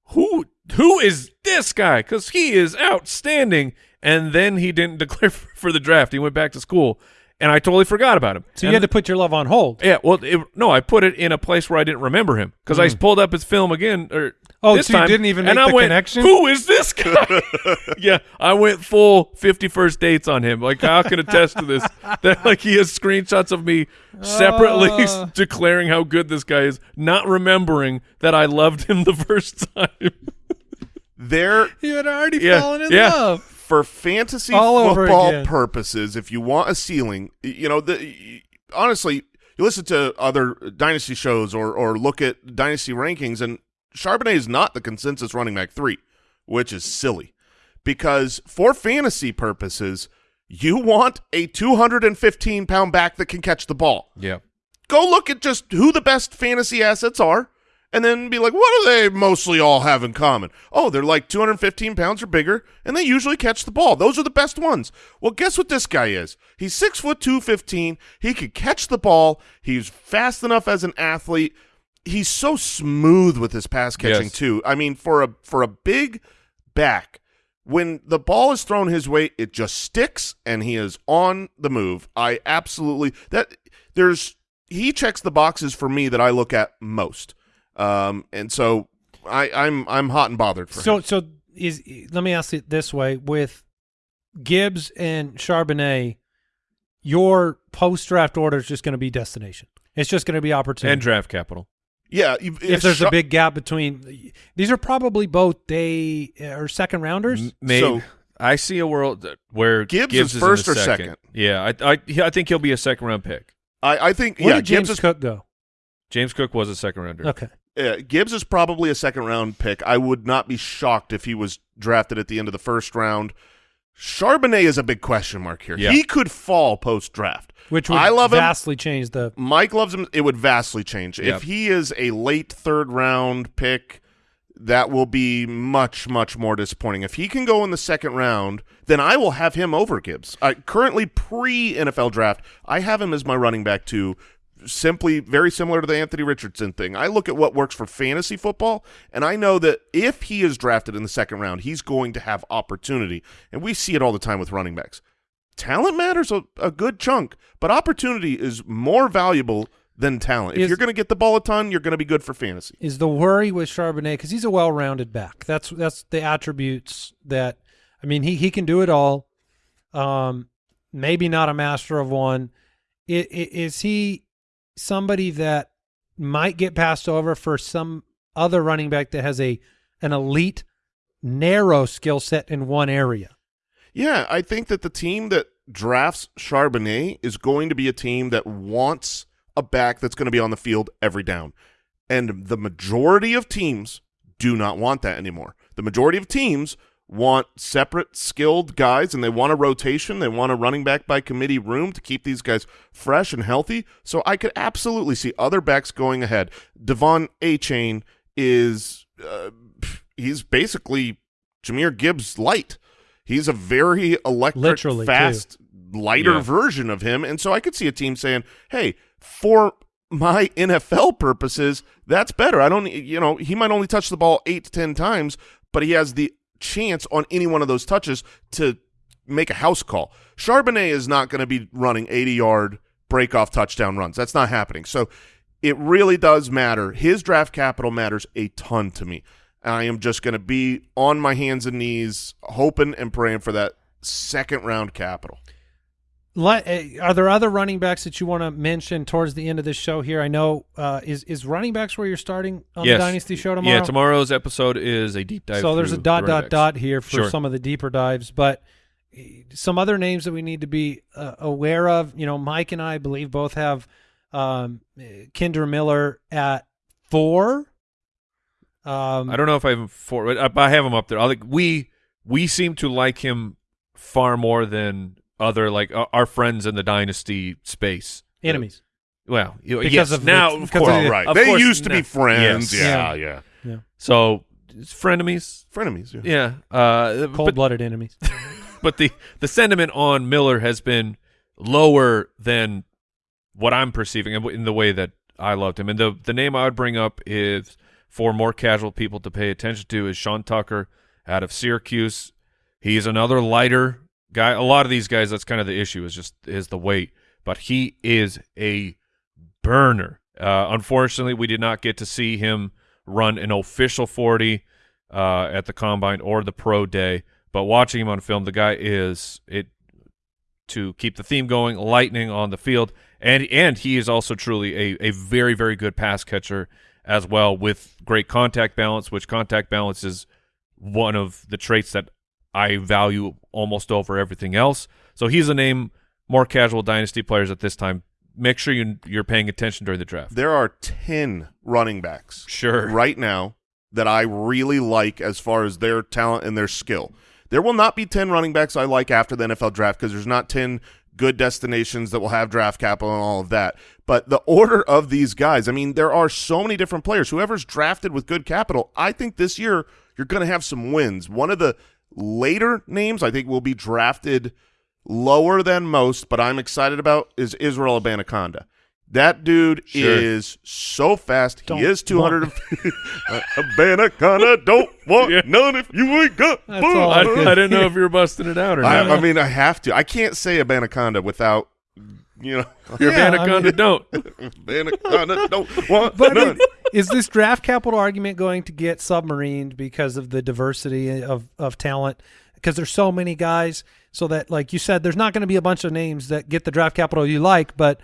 who who is this guy? Because he is outstanding. And then he didn't [LAUGHS] declare for the draft. He went back to school, and I totally forgot about him. So you had to put your love on hold. yeah, well, it, no, I put it in a place where I didn't remember him because I pulled up his film again. Or Mm. Oh, this so you time, didn't even and make I the went, connection? Who is this guy? [LAUGHS] yeah, I went full fifty first dates on him. Like I can attest to this. [LAUGHS] That like he has screenshots of me separately Uh. [LAUGHS] declaring how good this guy is, not remembering that I loved him the first time. There You had already Yeah, fallen in yeah. love. For fantasy All football purposes, if you want a ceiling, you know, the honestly, you listen to other dynasty shows or or look at dynasty rankings, and Charbonnet is not the consensus running back three, which is silly, because for fantasy purposes, you want a 215 pound back that can catch the ball. Yeah, go look at just who the best fantasy assets are and then be like, what do they mostly all have in common? Oh, they're like 215 pounds or bigger, and they usually catch the ball. Those are the best ones. Well, guess what this guy is? He's six foot 215. He could catch the ball. He's fast enough as an athlete. He's so smooth with his pass catching Yes. too. I mean, for a for a big back, when the ball is thrown his way, it just sticks and he is on the move. I absolutely that there's he checks the boxes for me that I look at most. Um, and so I, I'm I'm hot and bothered for So him. so is let me ask it this way: with Gibbs and Charbonnet, your post draft order is just going to be destination. It's just going to be opportunity. and draft capital. Yeah, you- if there's Char- a big gap between these are probably both day or second rounders. Maybe So- I see a world where Gibbs Gibbs, is in first the or second. Yeah, I, I I think he'll be a second round pick. I, I think Where yeah, did James Gibbs is Cook go? James Cook was a second rounder. Okay, uh, Gibbs is probably a second round pick. I would not be shocked if he was drafted at the end of the first round. Charbonnet is a big question mark here. Yeah. He could fall post draft. which would I love him. vastly change the. Mike loves him. It would vastly change. Yep. If he is a late third round pick, that will be much, much more disappointing. If he can go in the second round, then I will have him over Gibbs. I, currently, pre NFL draft, I have him as my running back too. Simply very similar to the Anthony Richardson thing. I look at what works for fantasy football, and I know that if he is drafted in the second round, he's going to have opportunity. And we see it all the time with running backs talent matters a, a good chunk, but opportunity is more valuable than talent. If Is- you're going to get the ball a ton, you're going to be good for fantasy. Is the worry with Charbonnet because he's a well-rounded back. That's that's the attributes that I mean he he can do it all. Um, maybe not a master of one. I- i- Is he somebody that might get passed over for some other running back that has a an elite narrow skill set in one area? Yeah, I think that the team that drafts Charbonnet is going to be a team that wants a back that's going to be on the field every down. And the majority of teams do not want that anymore. The majority of teams want separate skilled guys and they want a rotation. They want a running back by committee room to keep these guys fresh and healthy. So I could absolutely see other backs going ahead. Devon A Chain is uh, he's basically Jahmyr Gibbs light. He's a very electric, Literally, too. fast, lighter Yeah. version of him. And so I could see a team saying, hey, for my NFL purposes, that's better. I don't, you know, he might only touch the ball eight to 10 times, but he has the chance on any one of those touches to make a house call. Charbonnet is not going to be running 80 yard break off touchdown runs. That's not happening. So it really does matter. His draft capital matters a ton to me. I am just going to be on my hands and knees, hoping and praying for that second round capital. Let, uh, are there other running backs that you want to mention towards the end of this show here? I know uh, is is running backs where you're starting on yes. the Dynasty show tomorrow. Yeah, tomorrow's episode is a deep dive. So there's a dot the dot backs. dot here for Sure. some of the deeper dives, but uh, some other names that we need to be uh, aware of. You know, Mike and I believe both have um, uh, Kendre Miller at four. Um, I don't know if I have him for. but I have him up there. I like we we seem to like him far more than other like uh, our friends in the dynasty space. enemies. Well, Because yes, of the- now of course, of the- right. of They course used to be friends. Yes. Yeah, Yeah. yeah. So it's frenemies. Frenemies. Yeah. Yeah, uh, Cold but, blooded enemies. [LAUGHS] but the the sentiment on Miller has been lower than what I'm perceiving in in the way that I loved him. And the the name I would bring up is for more casual people to pay attention to is Sean Tucker out of Syracuse. He's another lighter guy. A lot of these guys, that's kind of the issue is just is the weight, but he is a burner. Uh, unfortunately, we did not get to see him run an official 40 uh, at the combine or the pro day. But watching him on film, the guy is it to keep the theme going, lightning on the field, and and he is also truly a a very very good pass catcher as well with great contact balance, which contact balance is one of the traits that I value almost over everything else. So he's a name more casual dynasty players at this time. Make sure you you're paying attention during the draft. There are 10 running backs Sure. right now that I really like as far as their talent and their skill. There will not be 10 running backs I like after the NFL draft because there's not 10 good destinations that will have draft capital and all of that. But the order of these guys, I mean, there are so many different players. Whoever's drafted with good capital, I think this year you're going to have some wins. One of the later names I think will be drafted lower than most, but I'm excited about is Israel Abanikanda. That dude Sure. is so fast. Don't he is 200. want- Abanaconda [LAUGHS] [LAUGHS] don't want Yeah. none if you ain't got That's fun. all I, I I didn't know [LAUGHS] if you were busting it out or I, not. I mean, I have to. I can't say Abanaconda without, you know, [LAUGHS] Your Yeah, I mean- don't. [LAUGHS] [LAUGHS] Abanaconda don't want But I mean, is this draft capital argument going to get submarined because of the diversity of, of talent? Because there's so many guys, so that like you said, there's not going to be a bunch of names that get the draft capital you like, but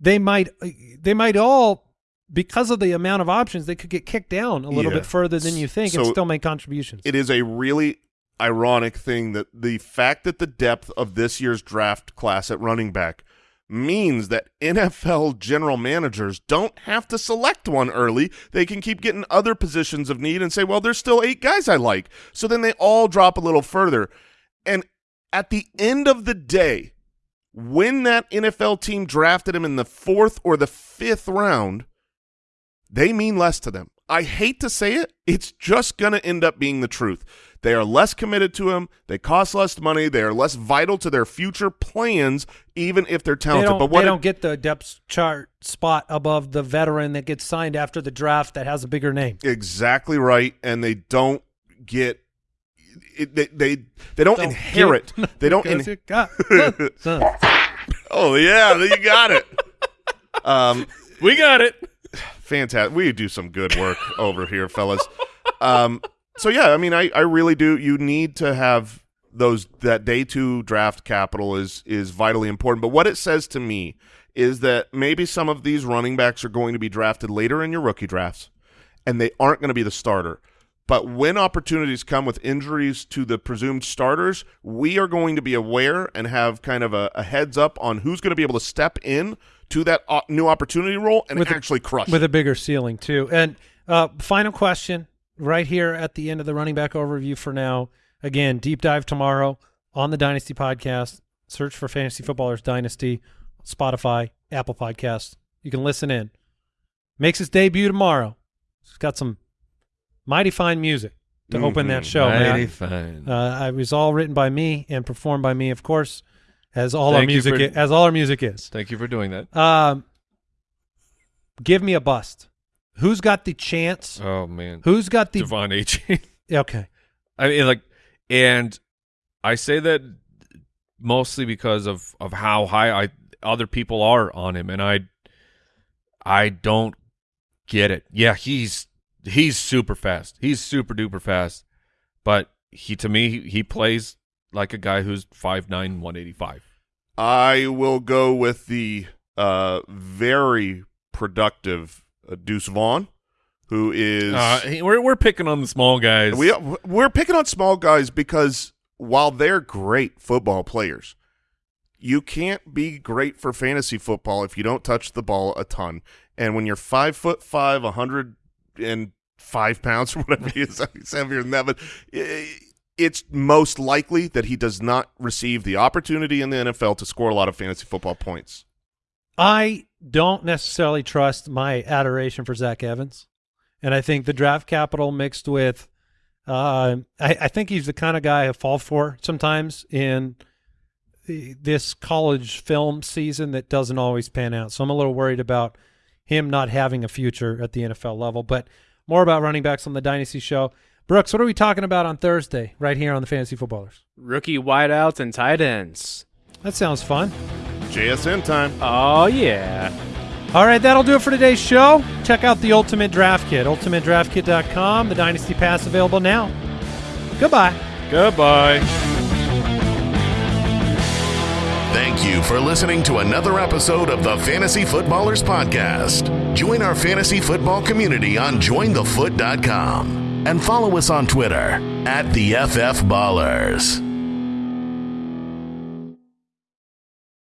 they might they might all because of the amount of options they could get kicked down a little Yeah. bit further than you think and still make contributions. it is a really ironic thing that the fact that the depth of this year's draft class at running back means that NFL general managers don't have to select one early. They can keep getting other positions of need and say, well, there's still eight guys I like. So then they all drop a little further. And at the end of the day, when that NFL team drafted him in the fourth or the fifth round, they mean less to them. I hate to say it, it's just going to end up being the truth. They are less committed to him. They cost less money. They are less vital to their future plans, even if they're talented. don't, but what they don't get the depth chart spot above the veteran that gets signed after the draft that has a bigger name. exactly right, and they don't get it, they, they they don't, Don't inherit. get- they don't. [LAUGHS] Because In, got- [LAUGHS] oh yeah, you got it. [LAUGHS] Um, We got it. [SIGHS] fantastic. We do some good work over here, fellas. Um, so yeah, I mean, I, I really do. You need to have those that day two draft capital is is vitally important. But what it says to me is that maybe some of these running backs are going to be drafted later in your rookie drafts, and they aren't going to be the starter. But when opportunities come with injuries to the presumed starters, we are going to be aware and have kind of a, a heads up on who's going to be able to step in to that new opportunity role and With a- actually crush with it. a bigger ceiling too. And uh, final question, right here at the end of the running back overview for now. Again, deep dive tomorrow on the Dynasty podcast. Search for Fantasy Footballers Dynasty, Spotify, Apple Podcasts. You can listen in. Makes its debut tomorrow. It's got some mighty fine music to open that Mhm. show. man. Mighty fine. Uh, it was all written by me and performed by me, of course, as all our Thank you music for- as all our music is. Thank you for doing that. Um, give me a bust. Who's got the chance? Oh man, Who's got the De'Von A. [LAUGHS] Okay? I mean, like, and I say that mostly because of of how high I other people are on him, and I I don't get it. Yeah, he's he's super fast. He's super duper fast, but he to me he, he plays like a guy who's 5'9", 185. I will go with the uh, very productive Deuce Vaughn, who is Uh, we're we're picking on the small guys. we we're picking on small guys because while they're great football players, you can't be great for fantasy football if you don't touch the ball a ton. And when you're five foot five, a hundred and five pounds or [LAUGHS] whatever he is, he's heavier than that. But it's most likely that he does not receive the opportunity in the NFL to score a lot of fantasy football points. I don't necessarily trust my adoration for Zach Evans, and I think the draft capital mixed with, uh, I, I think he's the kind of guy I fall for sometimes in the, this college film season that doesn't always pan out. So I'm a little worried about him not having a future at the NFL level. But more about running backs on the Dynasty Show. Brooks, what are we talking about on Thursday right here on the Fantasy Footballers? Rookie wideouts and tight ends. That sounds fun. JSN time. Oh yeah. All right, that'll do it for today's show. Check out the Ultimate Draft Kit, ultimatedraftkit.com. The Dynasty Pass available now. Goodbye. Goodbye. Thank you for listening to another episode of the Fantasy Footballers Podcast. Join our fantasy football community on jointhefoot.com and follow us on Twitter at the FF Ballers.